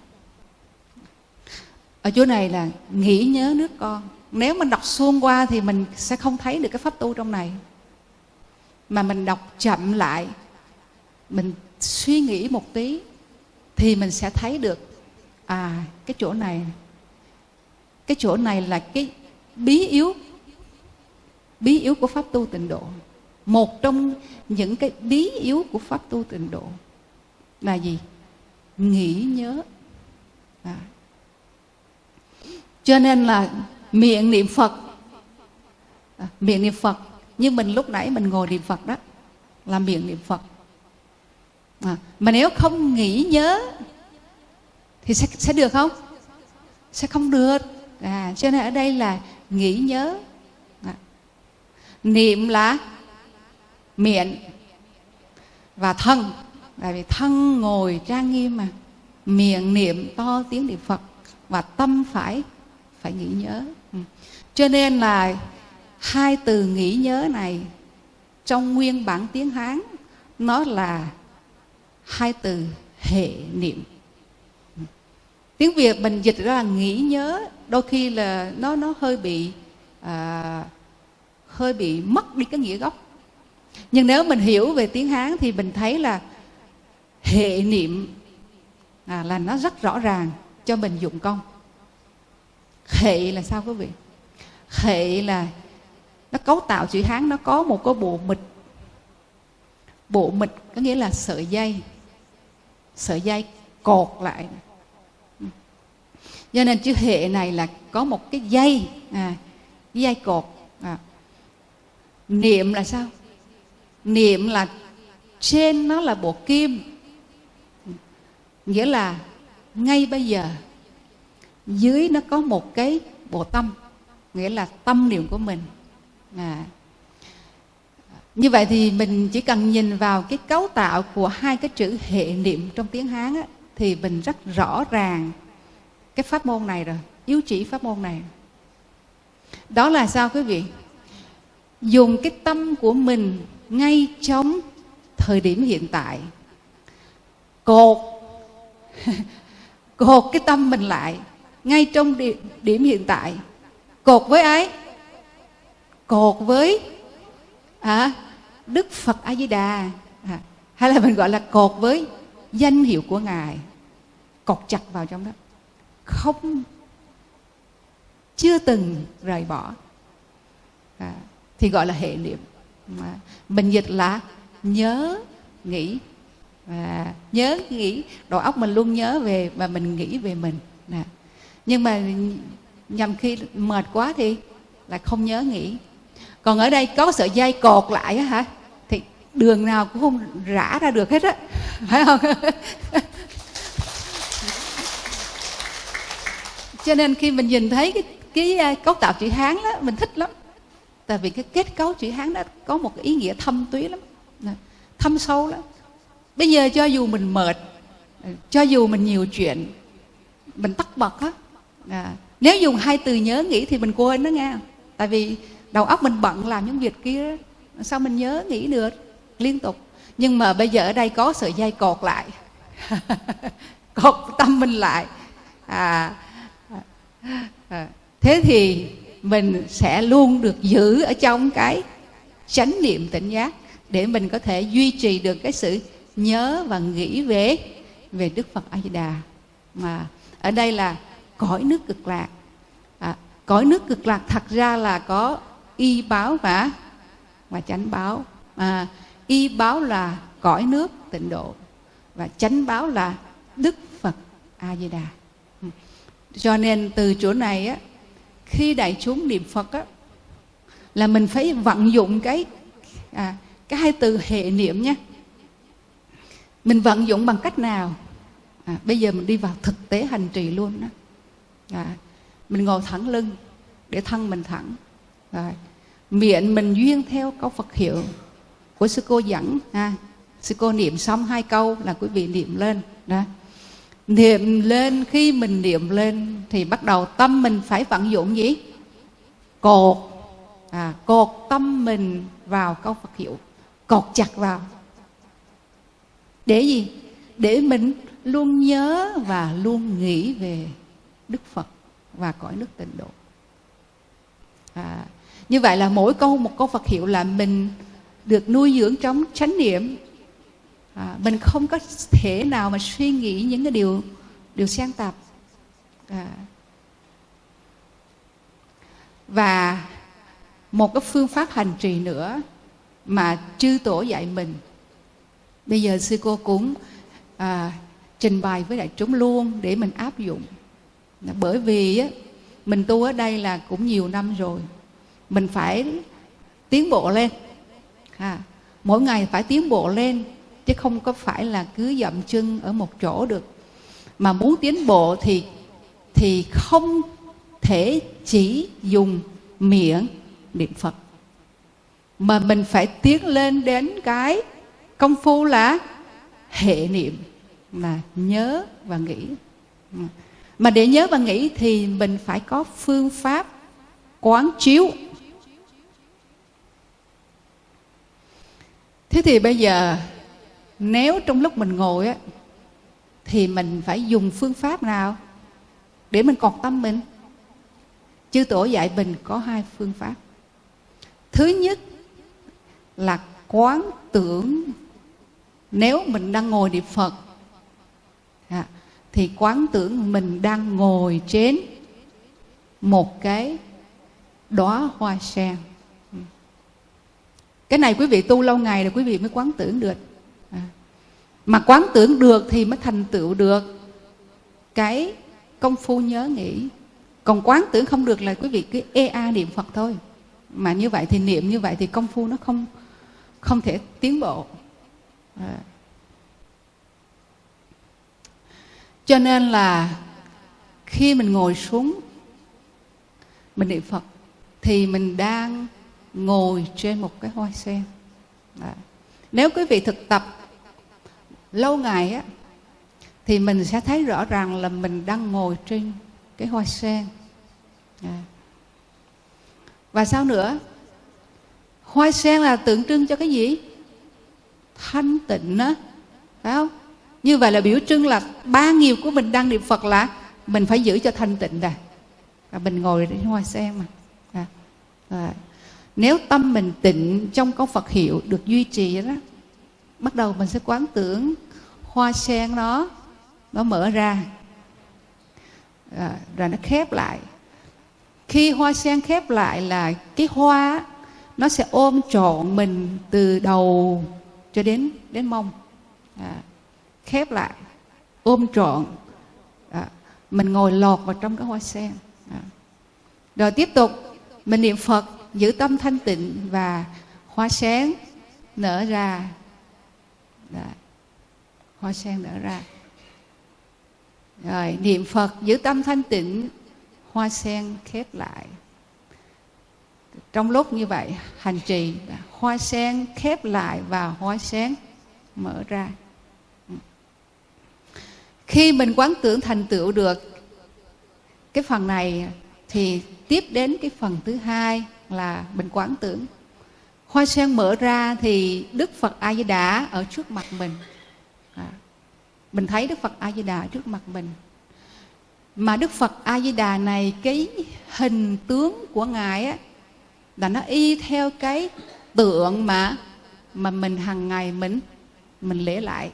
Ở chỗ này là nghĩ nhớ nước con. Nếu mà đọc xuông qua thì mình sẽ không thấy được cái pháp tu trong này. Mà mình đọc chậm lại mình suy nghĩ một tí thì mình sẽ thấy được à cái chỗ này. Cái chỗ này là cái bí yếu bí yếu của pháp tu tịnh độ. Một trong những cái bí yếu của pháp tu tịnh độ là gì? Nghĩ nhớ. À. cho nên là miệng niệm phật à, miệng niệm phật. Như mình lúc nãy mình ngồi niệm phật đó là miệng niệm phật à, mà nếu không nghĩ nhớ thì sẽ sẽ được không? Sẽ không được. À cho nên ở đây là nghĩ nhớ. À. niệm là miệng và thân. Tại vì thân ngồi trang nghiêm mà. Miệng niệm to tiếng niệm phật và tâm phải phải nghĩ nhớ. Ừ. cho nên là hai từ nghĩ nhớ này trong nguyên bản tiếng hán nó là hai từ hệ niệm. Tiếng việt mình dịch ra là nghĩ nhớ đôi khi là nó nó hơi bị à, hơi bị mất đi cái nghĩa gốc. Nhưng nếu mình hiểu về tiếng hán thì mình thấy là hệ niệm à, là nó rất rõ ràng cho mình dụng công hệ là sao quý vị? Hệ là nó cấu tạo chữ hán nó có một cái bộ mịch. Bộ mịch có nghĩa là sợi dây sợi dây cột lại cho nên chữ hệ này là có một cái dây à, dây cột à. niệm là sao niệm là trên nó là bộ kim nghĩa là ngay bây giờ dưới nó có một cái bộ tâm nghĩa là tâm niệm của mình à như vậy thì mình chỉ cần nhìn vào cái cấu tạo của hai cái chữ hệ niệm trong tiếng hán á, thì mình rất rõ ràng cái pháp môn này rồi yếu chỉ pháp môn này. Đó là sao quý vị? Dùng cái tâm của mình ngay trong thời điểm hiện tại. Cột <laughs> cột cái tâm mình lại ngay trong điểm, điểm hiện tại. Cột với ai? Cột với à, đức phật a di đà à, hay là mình gọi là cột với danh hiệu của ngài. Cột chặt vào trong đó. Không chưa từng rời bỏ. À, thì gọi là hệ niệm. À, mình dịch là nhớ nghĩ. Và nhớ nghĩ. Đầu óc mình luôn nhớ về và mình nghĩ về mình. Nè. Nhưng mà nhằm khi mệt quá thì là không nhớ nghĩ. Còn ở đây có sợi dây cột lại á hả? Đường nào cũng không rã ra được hết á. Phải không? Cho nên khi mình nhìn thấy cái cái à, cấu tạo chữ hán đó mình thích lắm. Tại vì cái kết cấu chữ hán đó có một cái ý nghĩa thâm túy lắm. Thâm sâu lắm. Bây giờ cho dù mình mệt cho dù mình nhiều chuyện mình tắt bật á à, nếu dùng hai từ nhớ nghĩ thì mình quên đó nghe. Tại vì đầu óc mình bận làm những việc kia sao mình nhớ nghĩ được? Liên tục. Nhưng mà bây giờ ở đây có sợi dây cột lại. <laughs> Cột tâm mình lại. À, à, thế thì mình sẽ luôn được giữ ở trong cái chánh niệm tỉnh giác để mình có thể duy trì được cái sự nhớ và nghĩ về về Đức Phật A Di Đà. Mà ở đây là cõi nước cực lạc. À, cõi nước cực lạc thật ra là có y báo và và chánh báo. À, y báo là cõi nước tịnh độ và chánh báo là Đức Phật A Di Đà cho nên từ chỗ này á khi đại chúng niệm Phật á là mình phải vận dụng cái à, cái hai từ hệ niệm nhé. Mình vận dụng bằng cách nào? À, bây giờ mình đi vào thực tế hành trì luôn đó. À, mình ngồi thẳng lưng để thân mình thẳng. Rồi miệng mình duyên theo câu Phật hiệu của sư cô dẫn ha. Sư cô niệm xong hai câu là quý vị niệm lên đó. Niệm lên khi mình niệm lên thì bắt đầu tâm mình phải vận dụng gì? Cột. À, cột tâm mình vào câu Phật hiệu cột chặt vào. Để gì? Để mình luôn nhớ và luôn nghĩ về đức phật và cõi nước tịnh độ. À, như vậy là mỗi câu một câu phật hiệu là mình được nuôi dưỡng trong chánh niệm. À, mình không có thể nào mà suy nghĩ những cái điều điều sang tạp. À, và một cái phương pháp hành trì nữa mà chư tổ dạy mình. Bây giờ sư cô cũng à, trình bày với đại chúng luôn để mình áp dụng. Bởi vì á, mình tu ở đây là cũng nhiều năm rồi. Mình phải tiến bộ lên à, mỗi ngày phải tiến bộ lên chứ không có phải là cứ dậm chân ở một chỗ được. Mà muốn tiến bộ thì thì không thể chỉ dùng miệng niệm phật. Mà mình phải tiến lên đến cái công phu là hệ niệm là nhớ và nghĩ. Mà để nhớ và nghĩ thì mình phải có phương pháp quán chiếu thế thì bây giờ nếu trong lúc mình ngồi á thì mình phải dùng phương pháp nào để mình cọt tâm mình? Chư tổ dạy mình có hai phương pháp. Thứ nhất là quán tưởng nếu mình đang ngồi niệm phật à, thì quán tưởng mình đang ngồi trên một cái đóa hoa sen cái này quý vị tu lâu ngày là quý vị mới quán tưởng được. À. mà quán tưởng được thì mới thành tựu được. Cái công phu nhớ nghĩ. Còn quán tưởng không được là quý vị cứ ê a niệm phật thôi. Mà như vậy thì niệm, như vậy thì công phu nó không không thể tiến bộ. À. cho nên là khi mình ngồi xuống, mình niệm phật, thì mình đang ngồi trên một cái hoa sen à. nếu quý vị thực tập lâu ngày á, thì mình sẽ thấy rõ ràng là mình đang ngồi trên cái hoa sen à. và sao nữa hoa sen là tượng trưng cho cái gì thanh tịnh á phải không như vậy là biểu trưng là ba nghiệp của mình đang niệm phật là mình phải giữ cho thanh tịnh rồi và mình ngồi trên hoa sen mà à. À nếu tâm mình tịnh trong câu phật hiệu được duy trì đó bắt đầu mình sẽ quán tưởng hoa sen nó nó mở ra. À, rồi nó khép lại. Khi hoa sen khép lại là cái hoa nó sẽ ôm trọn mình từ đầu cho đến đến mông. À, khép lại ôm trọn. À, mình ngồi lọt vào trong cái hoa sen. À. rồi tiếp tục mình niệm phật giữ tâm thanh tịnh và hoa sen nở ra. Đó. hoa sen nở ra. Rồi, niệm phật, giữ tâm thanh tịnh, hoa sen khép lại. Trong lúc như vậy, hành trì, hoa sen khép lại và hoa sen mở ra. Khi mình quán tưởng thành tựu được cái phần này, thì tiếp đến cái phần thứ hai là mình quán tưởng. Hoa sen mở ra thì đức phật a di đà ở trước mặt mình. À, mình thấy đức phật a di đà trước mặt mình. Mà đức phật a di đà này cái hình tướng của ngài á là nó y theo cái tượng mà mà mình hàng ngày mình mình lễ lại.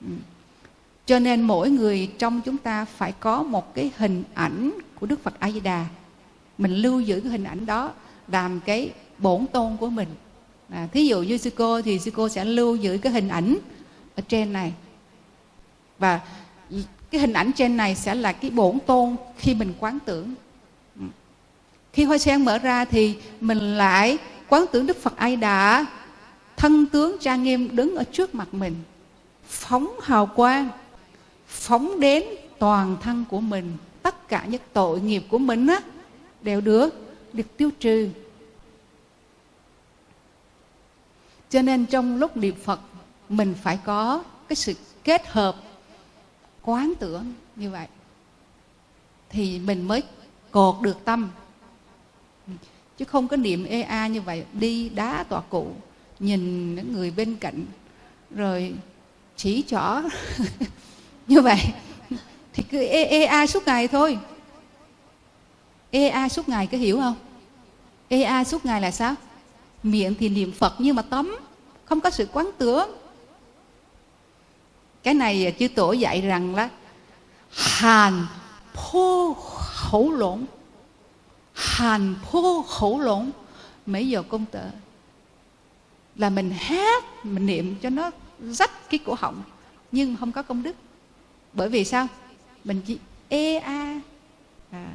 Ừ. Cho nên mỗi người trong chúng ta phải có một cái hình ảnh của đức phật a di đà mình lưu giữ cái hình ảnh đó làm cái bổn tôn của mình. À, thí dụ như sư cô thì sư cô sẽ lưu giữ cái hình ảnh ở trên này. Và cái hình ảnh trên này sẽ là cái bổn tôn khi mình quán tưởng. Ừ. Khi hoa sen mở ra thì mình lại quán tưởng đức phật ai đã thân tướng trang nghiêm đứng ở trước mặt mình. Phóng hào quang phóng đến toàn thân của mình. Tất cả những tội nghiệp của mình á đều được được tiêu trừ. Cho nên trong lúc niệm phật mình phải có cái sự kết hợp quán tưởng như vậy. Thì mình mới cột được tâm. Chứ không có niệm ea như vậy đi đá tọa cụ nhìn những người bên cạnh rồi chỉ trỏ <laughs> như vậy thì cứ ê, ê a suốt ngày thôi. Ê a suốt ngày có hiểu không? Ê a suốt ngày là sao? Miệng thì niệm phật nhưng mà tấm không có sự quán tưởng. Cái này chư tổ dạy rằng là hàn phô khẩu lộn. Hàn phô khẩu lộn. Mấy giờ công tử là mình hát, mình niệm cho nó rách cái cổ họng, nhưng không có công đức. Bởi vì sao? Mình chỉ ê a à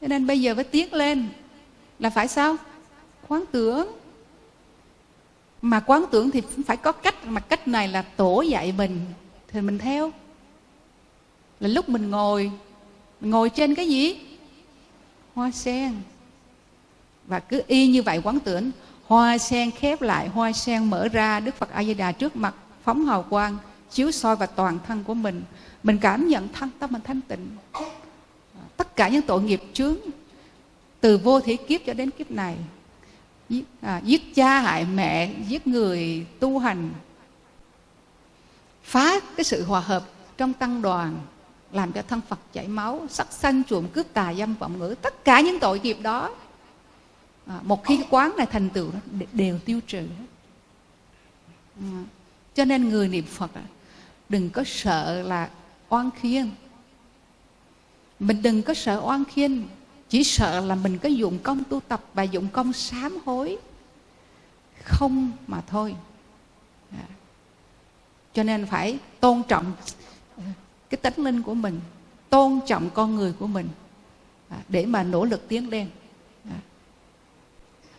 cho nên bây giờ phải tiến lên. Là phải sao? Quán tưởng. Mà quán tưởng thì phải có cách. Mà cách này là tổ dạy mình. Thì mình theo. Là lúc mình ngồi. Ngồi trên cái gì? Hoa sen. Và cứ y như vậy quán tưởng. Hoa sen khép lại. Hoa sen mở ra. Đức phật a di đà trước mặt phóng hào quang, chiếu soi vào toàn thân của mình. Mình cảm nhận thân tâm mình thanh tịnh tất cả những tội nghiệp chướng từ vô thủy kiếp cho đến kiếp này. Giết, à, giết cha hại mẹ giết người tu hành phá cái sự hòa hợp trong tăng đoàn làm cho thân Phật chảy máu sắc sanh trộm cướp tà dâm vọng ngữ tất cả những tội nghiệp đó. À, một khi quán này thành tựu đều tiêu trừ à, cho nên người niệm Phật à, đừng có sợ là oan khiên mình đừng có sợ oan khiên chỉ sợ là mình có dụng công tu tập và dụng công sám hối. Không mà thôi. À. cho nên phải tôn trọng cái tánh linh của mình tôn trọng con người của mình à, để mà nỗ lực tiến lên. À.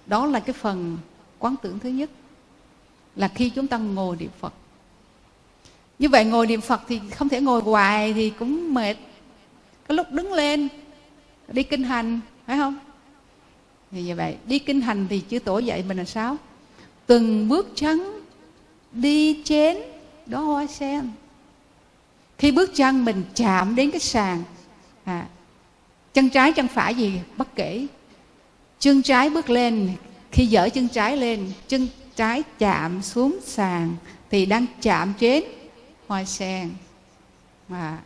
đó là cái phần quán tưởng thứ nhất là khi chúng ta ngồi niệm phật. Như vậy ngồi niệm phật thì không thể ngồi hoài thì cũng mệt có lúc đứng lên đi kinh hành phải không? Thì như vậy đi kinh hành thì chư tổ dạy mình là sao? Từng bước chân đi chén đó hoa sen. Khi bước chân mình chạm đến cái sàn à, chân trái chân phải gì bất kể. Chân trái bước lên khi dở chân trái lên chân trái chạm xuống sàn thì đang chạm trên hoa sen. Mà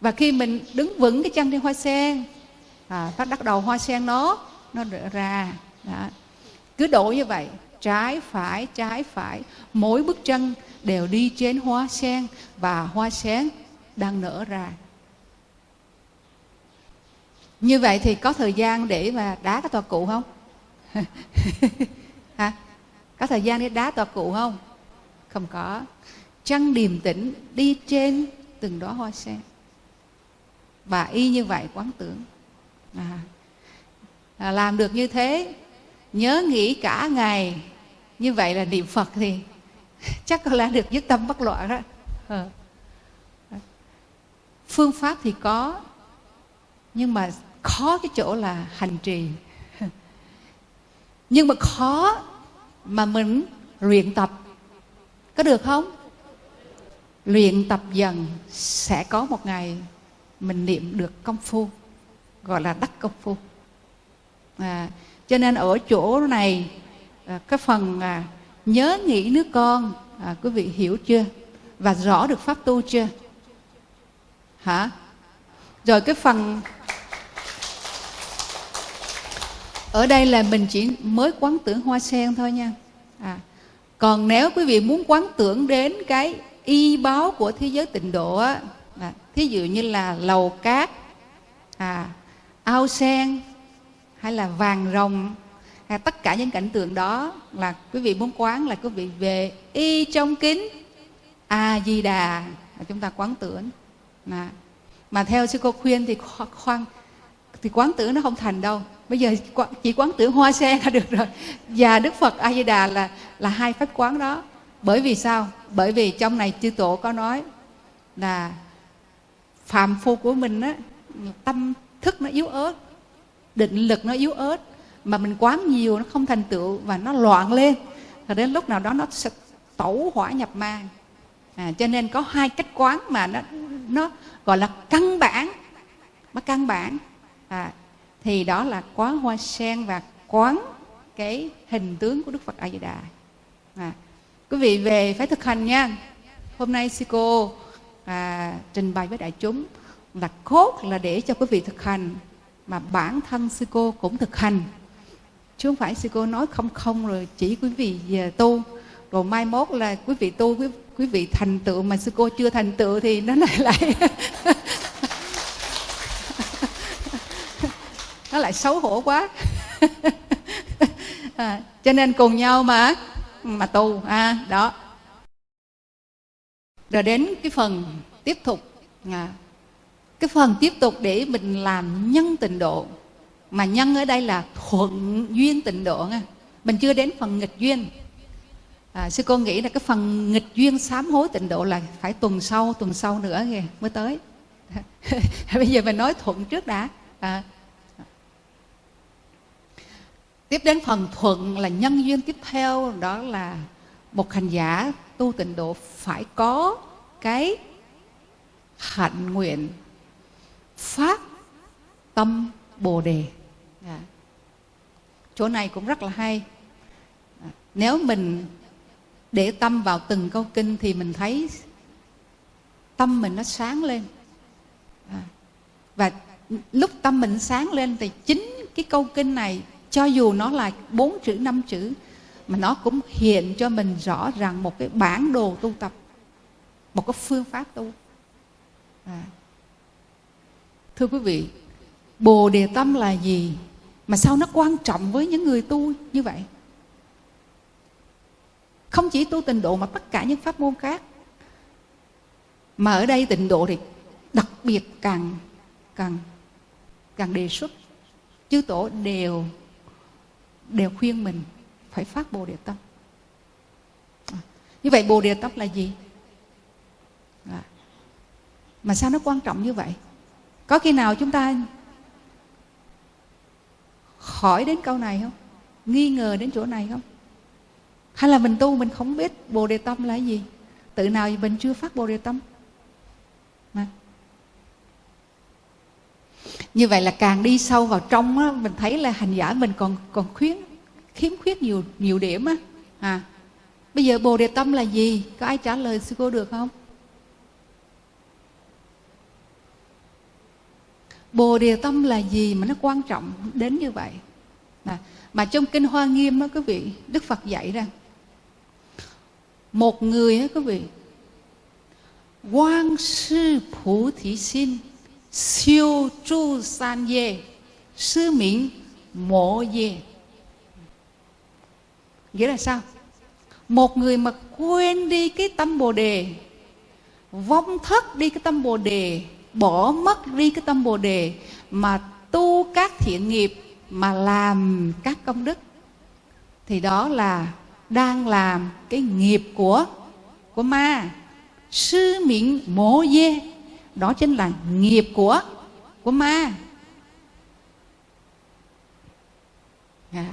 và khi mình đứng vững cái chân trên hoa sen à, phát bắt đầu hoa sen nó nó rỡ ra đó. cứ đổ như vậy trái phải trái phải mỗi bước chân đều đi trên hoa sen và hoa sen đang nở ra. Như vậy thì có thời gian để mà đá cái tòa cụ không? <laughs> Hả? Có thời gian để đá tòa cụ không? Không có. Chân điềm tĩnh đi trên từng đó hoa sen và y như vậy quán tưởng. À, à, làm được như thế nhớ nghĩ cả ngày. Như vậy là niệm phật thì <laughs> chắc có lẽ được dứt tâm bất loạn đó. À. phương pháp thì có nhưng mà khó cái chỗ là hành trì. <laughs> Nhưng mà khó mà mình luyện tập. Có được không? Luyện tập dần sẽ có một ngày mình niệm được công phu gọi là đắc công phu. À, cho nên ở chỗ này à, cái phần à, nhớ nghĩ nước con à, quý vị hiểu chưa? Và rõ được pháp tu chưa? Hả? Rồi cái phần ở đây là mình chỉ mới quán tưởng hoa sen thôi nha. À, còn nếu quý vị muốn quán tưởng đến cái y báo của thế giới tịnh độ á thí dụ như là lầu cát à, ao sen hay là vàng rồng hay tất cả những cảnh tượng đó là quý vị muốn quán là quý vị về y trong kính a di đà. Mà chúng ta quán tưởng. Mà mà theo sư cô khuyên thì khoan thì quán tưởng nó không thành đâu. Bây giờ chỉ quán tưởng hoa sen là được rồi. Và đức phật a di đà là là hai pháp quán đó. Bởi vì sao? Bởi vì trong này chư tổ có nói là phàm phu của mình á tâm thức nó yếu ớt định lực nó yếu ớt mà mình quán nhiều nó không thành tựu và nó loạn lên rồi đến lúc nào đó nó sẽ tẩu hỏa nhập ma. À, cho nên có hai cách quán mà nó nó gọi là căn bản nó căn bản. À, thì đó là quán hoa sen và quán cái hình tướng của đức phật a di đà. À, quý vị về phải thực hành nha. Hôm nay sư cô à, trình bày với đại chúng là cốt là để cho quý vị thực hành mà bản thân sư cô cũng thực hành. Chứ không phải sư cô nói không không rồi chỉ quý vị về tu. Rồi mai mốt là quý vị tu quý, quý vị thành tựu mà sư cô chưa thành tựu thì nó lại <laughs> lại nó lại xấu hổ quá. <laughs> À, cho nên cùng nhau mà mà tu. À, đó rồi đến cái phần tiếp tục à, cái phần tiếp tục để mình làm nhân tịnh độ. Mà nhân ở đây là thuận duyên tịnh độ nha. Mình chưa đến phần nghịch duyên. À, sư cô nghĩ là cái phần nghịch duyên sám hối tịnh độ là phải tuần sau tuần sau nữa kìa mới tới. <laughs> Bây giờ mình nói thuận trước đã. À, tiếp đến phần thuận là nhân duyên tiếp theo đó là một hành giả tu tịnh độ phải có cái hạnh nguyện phát tâm bồ đề à. chỗ này cũng rất là hay à, nếu mình để tâm vào từng câu kinh thì mình thấy tâm mình nó sáng lên à. và lúc tâm mình sáng lên thì chính cái câu kinh này cho dù nó là bốn chữ năm chữ mà nó cũng hiện cho mình rõ ràng một cái bản đồ tu tập, một cái phương pháp tu. À. thưa quý vị, bồ đề tâm là gì mà sao nó quan trọng với những người tu như vậy? Không chỉ tu tịnh độ mà tất cả những pháp môn khác. Mà ở đây tịnh độ thì đặc biệt càng càng càng đề xuất. Chư tổ đều đều khuyên mình phải phát bồ đề tâm. À, như vậy bồ đề tâm là gì? À, mà sao nó quan trọng như vậy? Có khi nào chúng ta hỏi đến câu này không? Nghi ngờ đến chỗ này không? Hay là mình tu mình không biết bồ đề tâm là gì? Tự nào mình chưa phát bồ đề tâm? Mà. Như vậy là càng đi sâu vào trong á, mình thấy là hành giả mình còn còn khuyến khiếm khuyết nhiều nhiều điểm á. À bây giờ bồ đề tâm là gì? Có ai trả lời sư cô được không? Bồ đề tâm là gì mà nó quan trọng đến như vậy? À, mà trong kinh hoa nghiêm đó quý vị đức phật dạy rằng một người đó quý vị quan sư phủ thị xin siêu chu san dê sư miễn mộ dê nghĩa là sao? Một người mà quên đi cái tâm bồ đề, vong thất đi cái tâm bồ đề, bỏ mất đi cái tâm bồ đề, mà tu các thiện nghiệp, mà làm các công đức, thì đó là đang làm cái nghiệp của của ma. Sư miệng mổ dê, đó chính là nghiệp của của ma. À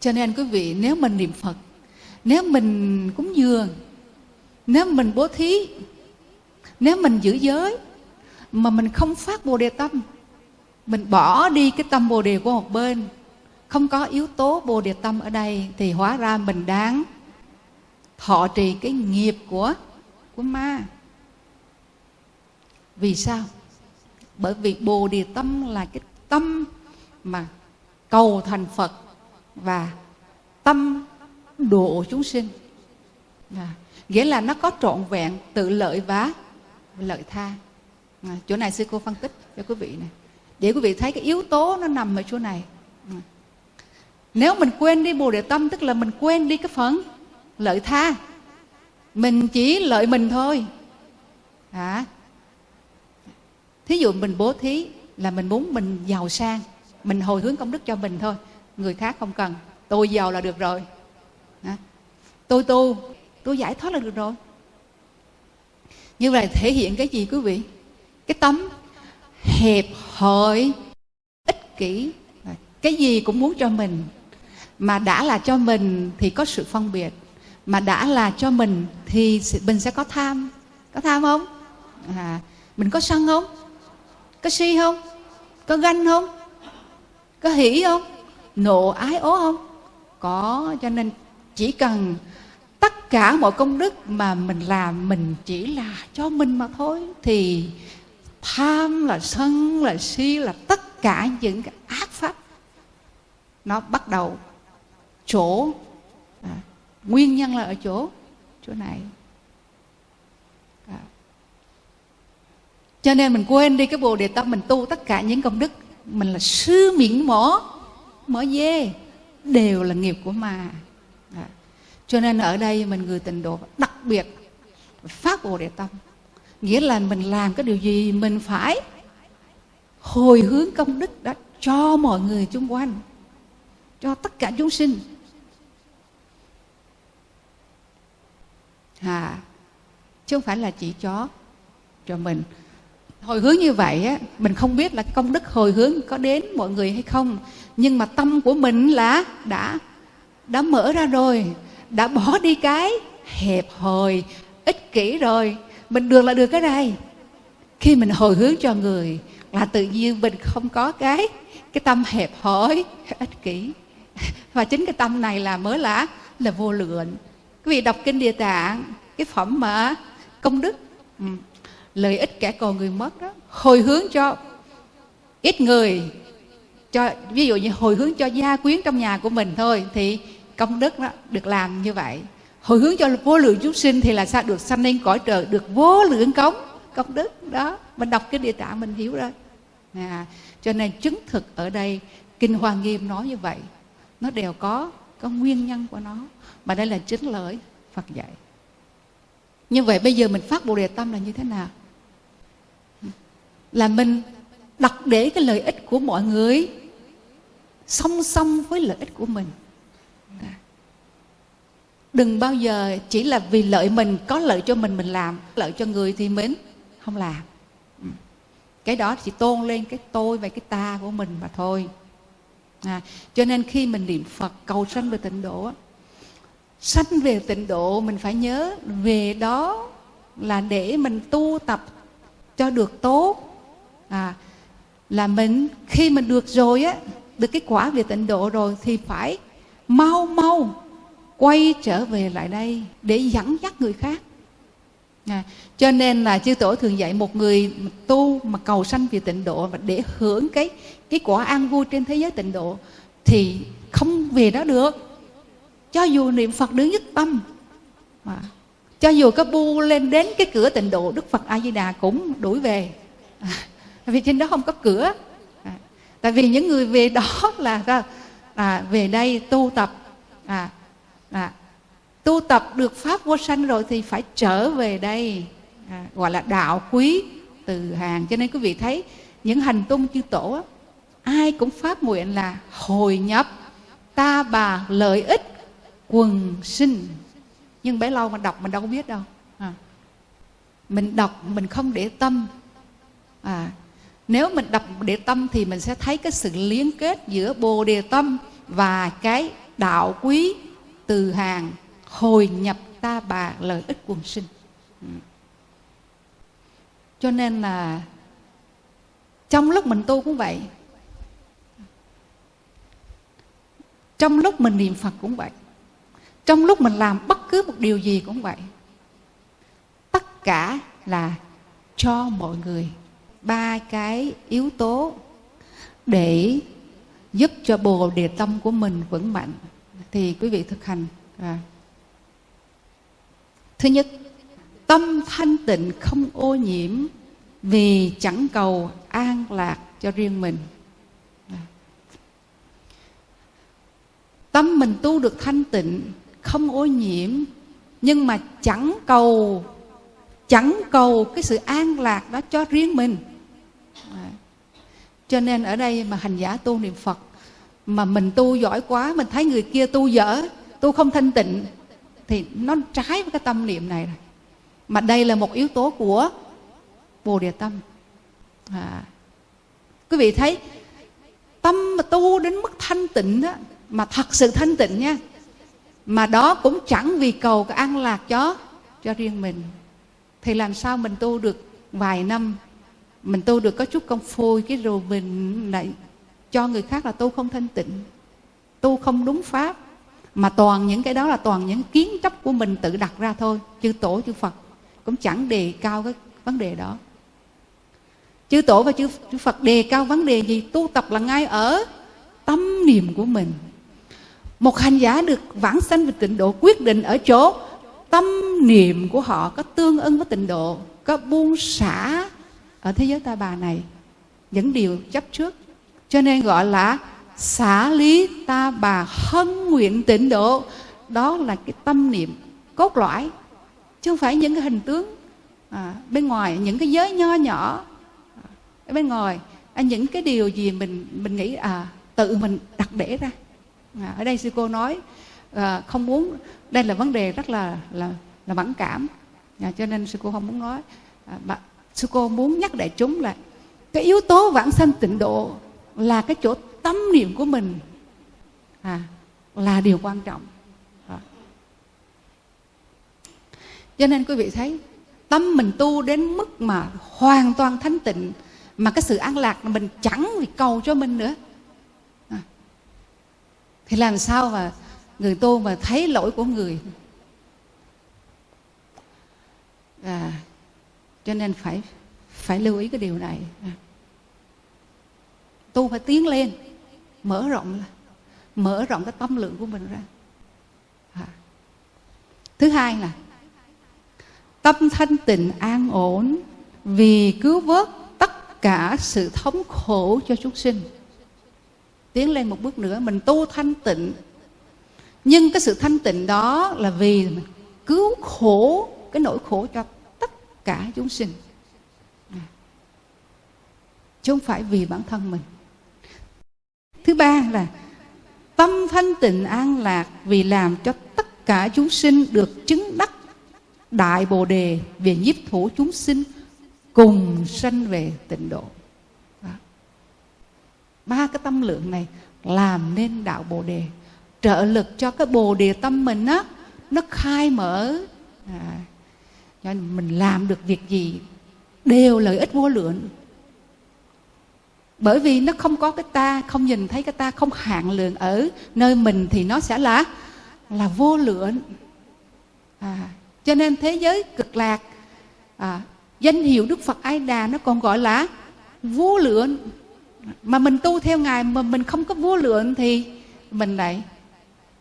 cho nên quý vị, nếu mình niệm phật, nếu mình cúng dường, nếu mình bố thí, nếu mình giữ giới, mà mình không phát bồ đề tâm, mình bỏ đi cái tâm bồ đề của một bên, không có yếu tố bồ đề tâm ở đây, thì hóa ra mình đáng thọ trì cái nghiệp của của ma. Vì sao? Bởi vì bồ đề tâm là cái tâm mà cầu thành phật và tâm độ chúng sinh. À, nghĩa là nó có trọn vẹn tự lợi và lợi tha. À, chỗ này sư cô phân tích cho quý vị này. Để quý vị thấy cái yếu tố nó nằm ở chỗ này. À. nếu mình quên đi bồ đề tâm tức là mình quên đi cái phần lợi tha. Mình chỉ lợi mình thôi. À, thí dụ mình bố thí là mình muốn mình giàu sang mình hồi hướng công đức cho mình thôi người khác không cần. Tôi giàu là được rồi. À, tôi tu tôi giải thoát là được rồi. Như vậy thể hiện cái gì quý vị? Cái tấm hẹp hòi ích kỷ cái gì cũng muốn cho mình. Mà đã là cho mình thì có sự phân biệt. Mà đã là cho mình thì mình sẽ có tham. Có tham không? À, mình có sân không? Có si không? Có ganh không? Có hỉ không? Nộ ái ố không? Có cho nên chỉ cần tất cả mọi công đức mà mình làm mình chỉ là cho mình mà thôi thì tham là sân là si là tất cả những cái ác pháp nó bắt đầu chỗ à, nguyên nhân là ở chỗ chỗ này. À. cho nên mình quên đi cái bồ đề tâm mình tu tất cả những công đức mình là sư miệng mỏ mỏ dê. Đều là nghiệp của ma. À. cho nên ở đây mình người tình độ đặc biệt phát bồ đề tâm. Nghĩa là mình làm cái điều gì mình phải hồi hướng công đức đó cho mọi người xung quanh cho tất cả chúng sinh. À, chứ không phải là chỉ cho cho mình. Hồi hướng như vậy á mình không biết là công đức hồi hướng có đến mọi người hay không nhưng mà tâm của mình là đã đã mở ra rồi, đã bỏ đi cái hẹp hòi, ích kỷ rồi. Mình được là được cái này. Khi mình hồi hướng cho người là tự nhiên mình không có cái cái tâm hẹp hòi, ích kỷ. Và chính cái tâm này là mới là là vô lượng. Quý vị đọc kinh địa tạng, cái phẩm mà công đức ừ, lợi ích kẻ còn người mất đó, hồi hướng cho ít người cho ví dụ như hồi hướng cho gia quyến trong nhà của mình thôi thì công đức đó được làm như vậy. Hồi hướng cho vô lượng chúng sinh thì là sao? Được sanh lên cõi trời được vô lượng cống. Công đức đó. Mình đọc cái địa tạng mình hiểu rồi. À, cho nên chứng thực ở đây kinh hoa nghiêm nói như vậy. Nó đều có có nguyên nhân của nó. Mà đây là chính lời phật dạy. Như vậy bây giờ mình phát bồ đề tâm là như thế nào? Là mình đặt để cái lợi ích của mọi người song song với lợi ích của mình. Đừng bao giờ chỉ là vì lợi mình có lợi cho mình mình làm lợi cho người thì mình không làm. Cái đó chỉ tôn lên cái tôi và cái ta của mình mà thôi. À, cho nên khi mình niệm phật cầu sanh về tịnh độ sanh về tịnh độ mình phải nhớ về đó là để mình tu tập cho được tốt. À, là mình khi mình được rồi á được cái quả về tịnh độ rồi thì phải mau mau quay trở về lại đây để dẫn dắt người khác. À, cho nên là chư tổ thường dạy một người tu mà cầu sanh về tịnh độ và để hưởng cái cái quả an vui trên thế giới tịnh độ thì không về đó được. Cho dù niệm phật đứng nhất tâm mà cho dù có bu lên đến cái cửa tịnh độ đức phật a di đà cũng đuổi về. À, vì trên đó không có cửa tại vì những người về đó <laughs> là ra à, về đây tu tập. À, à, tu tập được pháp vô sanh rồi thì phải trở về đây. À, gọi là đạo quý từ hàng. Cho nên quý vị thấy những hành tung chư tổ ai cũng phát nguyện là hồi nhập ta bà lợi ích quần sinh. Nhưng bấy lâu mà đọc mình đâu có biết đâu. À. mình đọc mình không để tâm. À, nếu mình đọc địa tâm thì mình sẽ thấy cái sự liên kết giữa bồ đề tâm và cái đạo quý từ hàng hồi nhập ta bà lợi ích quần sinh. Ừ. Cho nên là trong lúc mình tu cũng vậy. Trong lúc mình niệm phật cũng vậy. Trong lúc mình làm bất cứ một điều gì cũng vậy. Tất cả là cho mọi người ba cái yếu tố để giúp cho bồ đề tâm của mình vững mạnh thì quý vị thực hành à. thứ nhất, tâm thanh tịnh không ô nhiễm vì chẳng cầu an lạc cho riêng mình à. tâm mình tu được thanh tịnh, không ô nhiễm, nhưng mà chẳng cầu chẳng cầu cái sự an lạc đó cho riêng mình cho nên ở đây mà hành giả tu niệm phật, mà mình tu giỏi quá, mình thấy người kia tu dở, tu không thanh tịnh, thì nó trái với cái tâm niệm này rồi. Mà đây là một yếu tố của bồ đề tâm. À. quý vị thấy, tâm mà tu đến mức thanh tịnh đó mà thật sự thanh tịnh nha, mà đó cũng chẳng vì cầu cái an lạc cho cho riêng mình. Thì làm sao mình tu được vài năm mình tu được có chút công phu cái rồi mình lại cho người khác là tu không thanh tịnh. Tu không đúng pháp. Mà toàn những cái đó là toàn những kiến chấp của mình tự đặt ra thôi. Chư tổ chư phật cũng chẳng đề cao cái vấn đề đó. Chư tổ và chư, chư phật đề cao vấn đề gì? Tu tập là ngay ở tâm niệm của mình. Một hành giả được vãng sanh về tịnh độ quyết định ở chỗ tâm niệm của họ có tương ưng với tịnh độ có buông xả ở thế giới ta bà này những điều chấp trước. Cho nên gọi là xả lý ta bà hân nguyện tịnh độ. Đó là cái tâm niệm cốt lõi chứ không phải những cái hình tướng. À, bên ngoài những cái giới nho nhỏ ở bên ngoài à, những cái điều gì mình mình nghĩ à tự mình đặt để ra. À, ở đây sư cô nói à, không muốn đây là vấn đề rất là là là mẫn cảm. À, cho nên sư cô không muốn nói. À, sư cô muốn nhắc đại chúng là cái yếu tố vãng sanh tịnh độ là cái chỗ tâm niệm của mình à, là điều quan trọng à. cho nên quý vị thấy tâm mình tu đến mức mà hoàn toàn thanh tịnh mà cái sự an lạc mình chẳng vì cầu cho mình nữa à. thì làm sao mà người tu mà thấy lỗi của người à, cho nên phải phải lưu ý cái điều này. À. Tu phải tiến lên, mở rộng mở rộng cái tâm lượng của mình ra. À. thứ hai là tâm thanh tịnh an ổn vì cứu vớt tất cả sự thống khổ cho chúng sinh. Tiến lên một bước nữa, mình tu thanh tịnh. Nhưng cái sự thanh tịnh đó là vì mình cứu khổ, cái nỗi khổ cho cả chúng sinh. Chứ không phải vì bản thân mình. Thứ ba là tâm thanh tịnh an lạc vì làm cho tất cả chúng sinh được chứng đắc đại bồ đề về nhiếp thủ chúng sinh cùng sanh về tịnh độ. Đó. ba cái tâm lượng này làm nên đạo bồ đề. Trợ lực cho cái bồ đề tâm mình á nó khai mở. À, cho nên mình làm được việc gì đều lợi ích vô lượng. Bởi vì nó không có cái ta không nhìn thấy cái ta không hạn lượng ở nơi mình thì nó sẽ là là vô lượng. À, cho nên thế giới cực lạc à, danh hiệu đức phật a đà nó còn gọi là vô lượng. Mà mình tu theo ngài mà mình không có vô lượng thì mình lại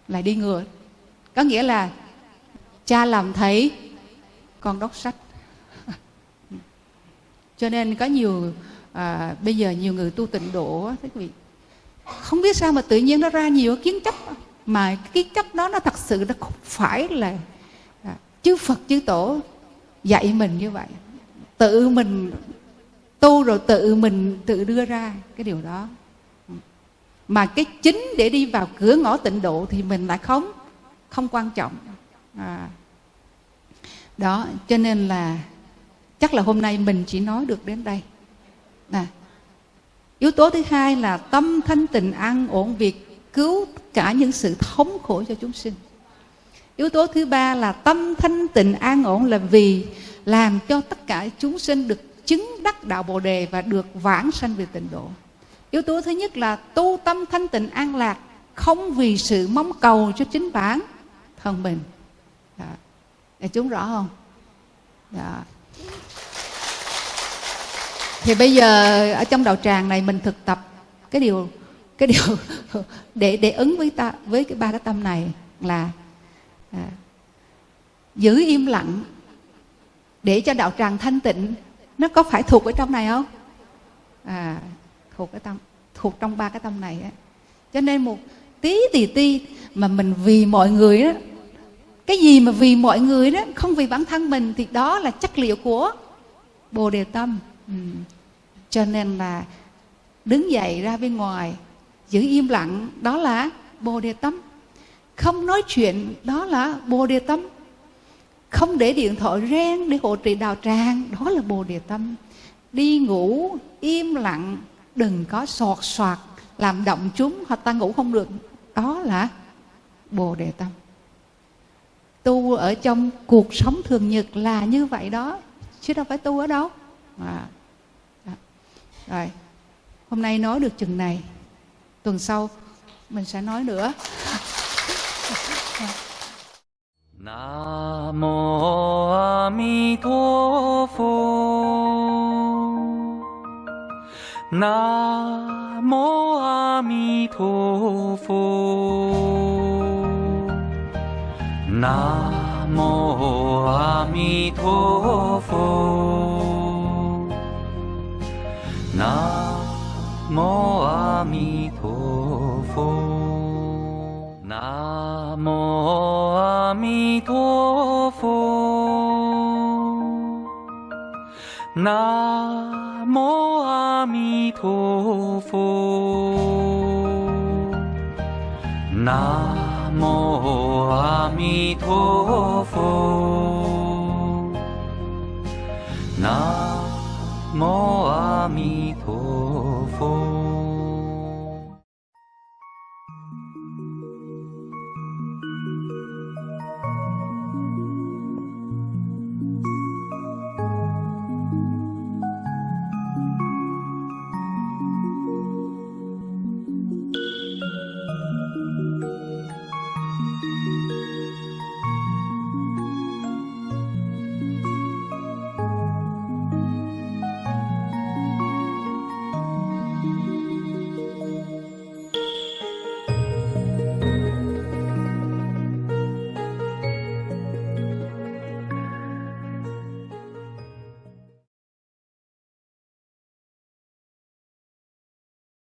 lại đi ngược. Có nghĩa là cha làm thấy con đọc sách. Cho nên có nhiều à, bây giờ nhiều người tu tịnh độ quý vị không biết sao mà tự nhiên nó ra nhiều kiến chấp. Mà cái kiến chấp đó nó thật sự nó không phải là à, chư Phật chư Tổ dạy mình như vậy. Tự mình tu rồi tự mình tự đưa ra cái điều đó. Mà cái chính để đi vào cửa ngõ tịnh độ thì mình lại không không quan trọng. À, đó cho nên là chắc là hôm nay mình chỉ nói được đến đây. À, yếu tố thứ hai là tâm thanh tịnh an ổn việc cứu cả những sự thống khổ cho chúng sinh. Yếu tố thứ ba là tâm thanh tịnh an ổn là vì làm cho tất cả chúng sinh được chứng đắc đạo bồ đề và được vãng sanh về tịnh độ. Yếu tố thứ nhất là tu tâm thanh tịnh an lạc không vì sự mong cầu cho chính bản thân mình để chúng rõ không? Đó. thì bây giờ ở trong đạo tràng này mình thực tập cái điều cái điều <laughs> để để ứng với ta với cái ba cái tâm này là à, giữ im lặng để cho đạo tràng thanh tịnh. Nó có phải thuộc ở trong này không? À thuộc cái tâm thuộc trong ba cái tâm này á. Cho nên một tí tì ti mà mình vì mọi người đó cái gì mà vì mọi người đó, không vì bản thân mình thì đó là chất liệu của bồ đề tâm. Ừ. cho nên là đứng dậy ra bên ngoài, giữ im lặng, đó là bồ đề tâm. Không nói chuyện, đó là bồ đề tâm. Không để điện thoại reng để hộ trì đào tràng, đó là bồ đề tâm. Đi ngủ, im lặng, đừng có sọt soạt, làm động chúng hoặc ta ngủ không được, đó là bồ đề tâm tu ở trong cuộc sống thường nhật là như vậy đó, chứ đâu phải tu ở đâu. À. à rồi, hôm nay nói được chừng này, tuần sau mình sẽ nói nữa. Nam mô A Di Đà Phật Nam mô A Di Đà Phật 南无阿弥陀佛。南无阿弥陀佛。南无阿弥陀佛。南无阿弥陀佛。南南无阿弥陀佛南无阿弥陀佛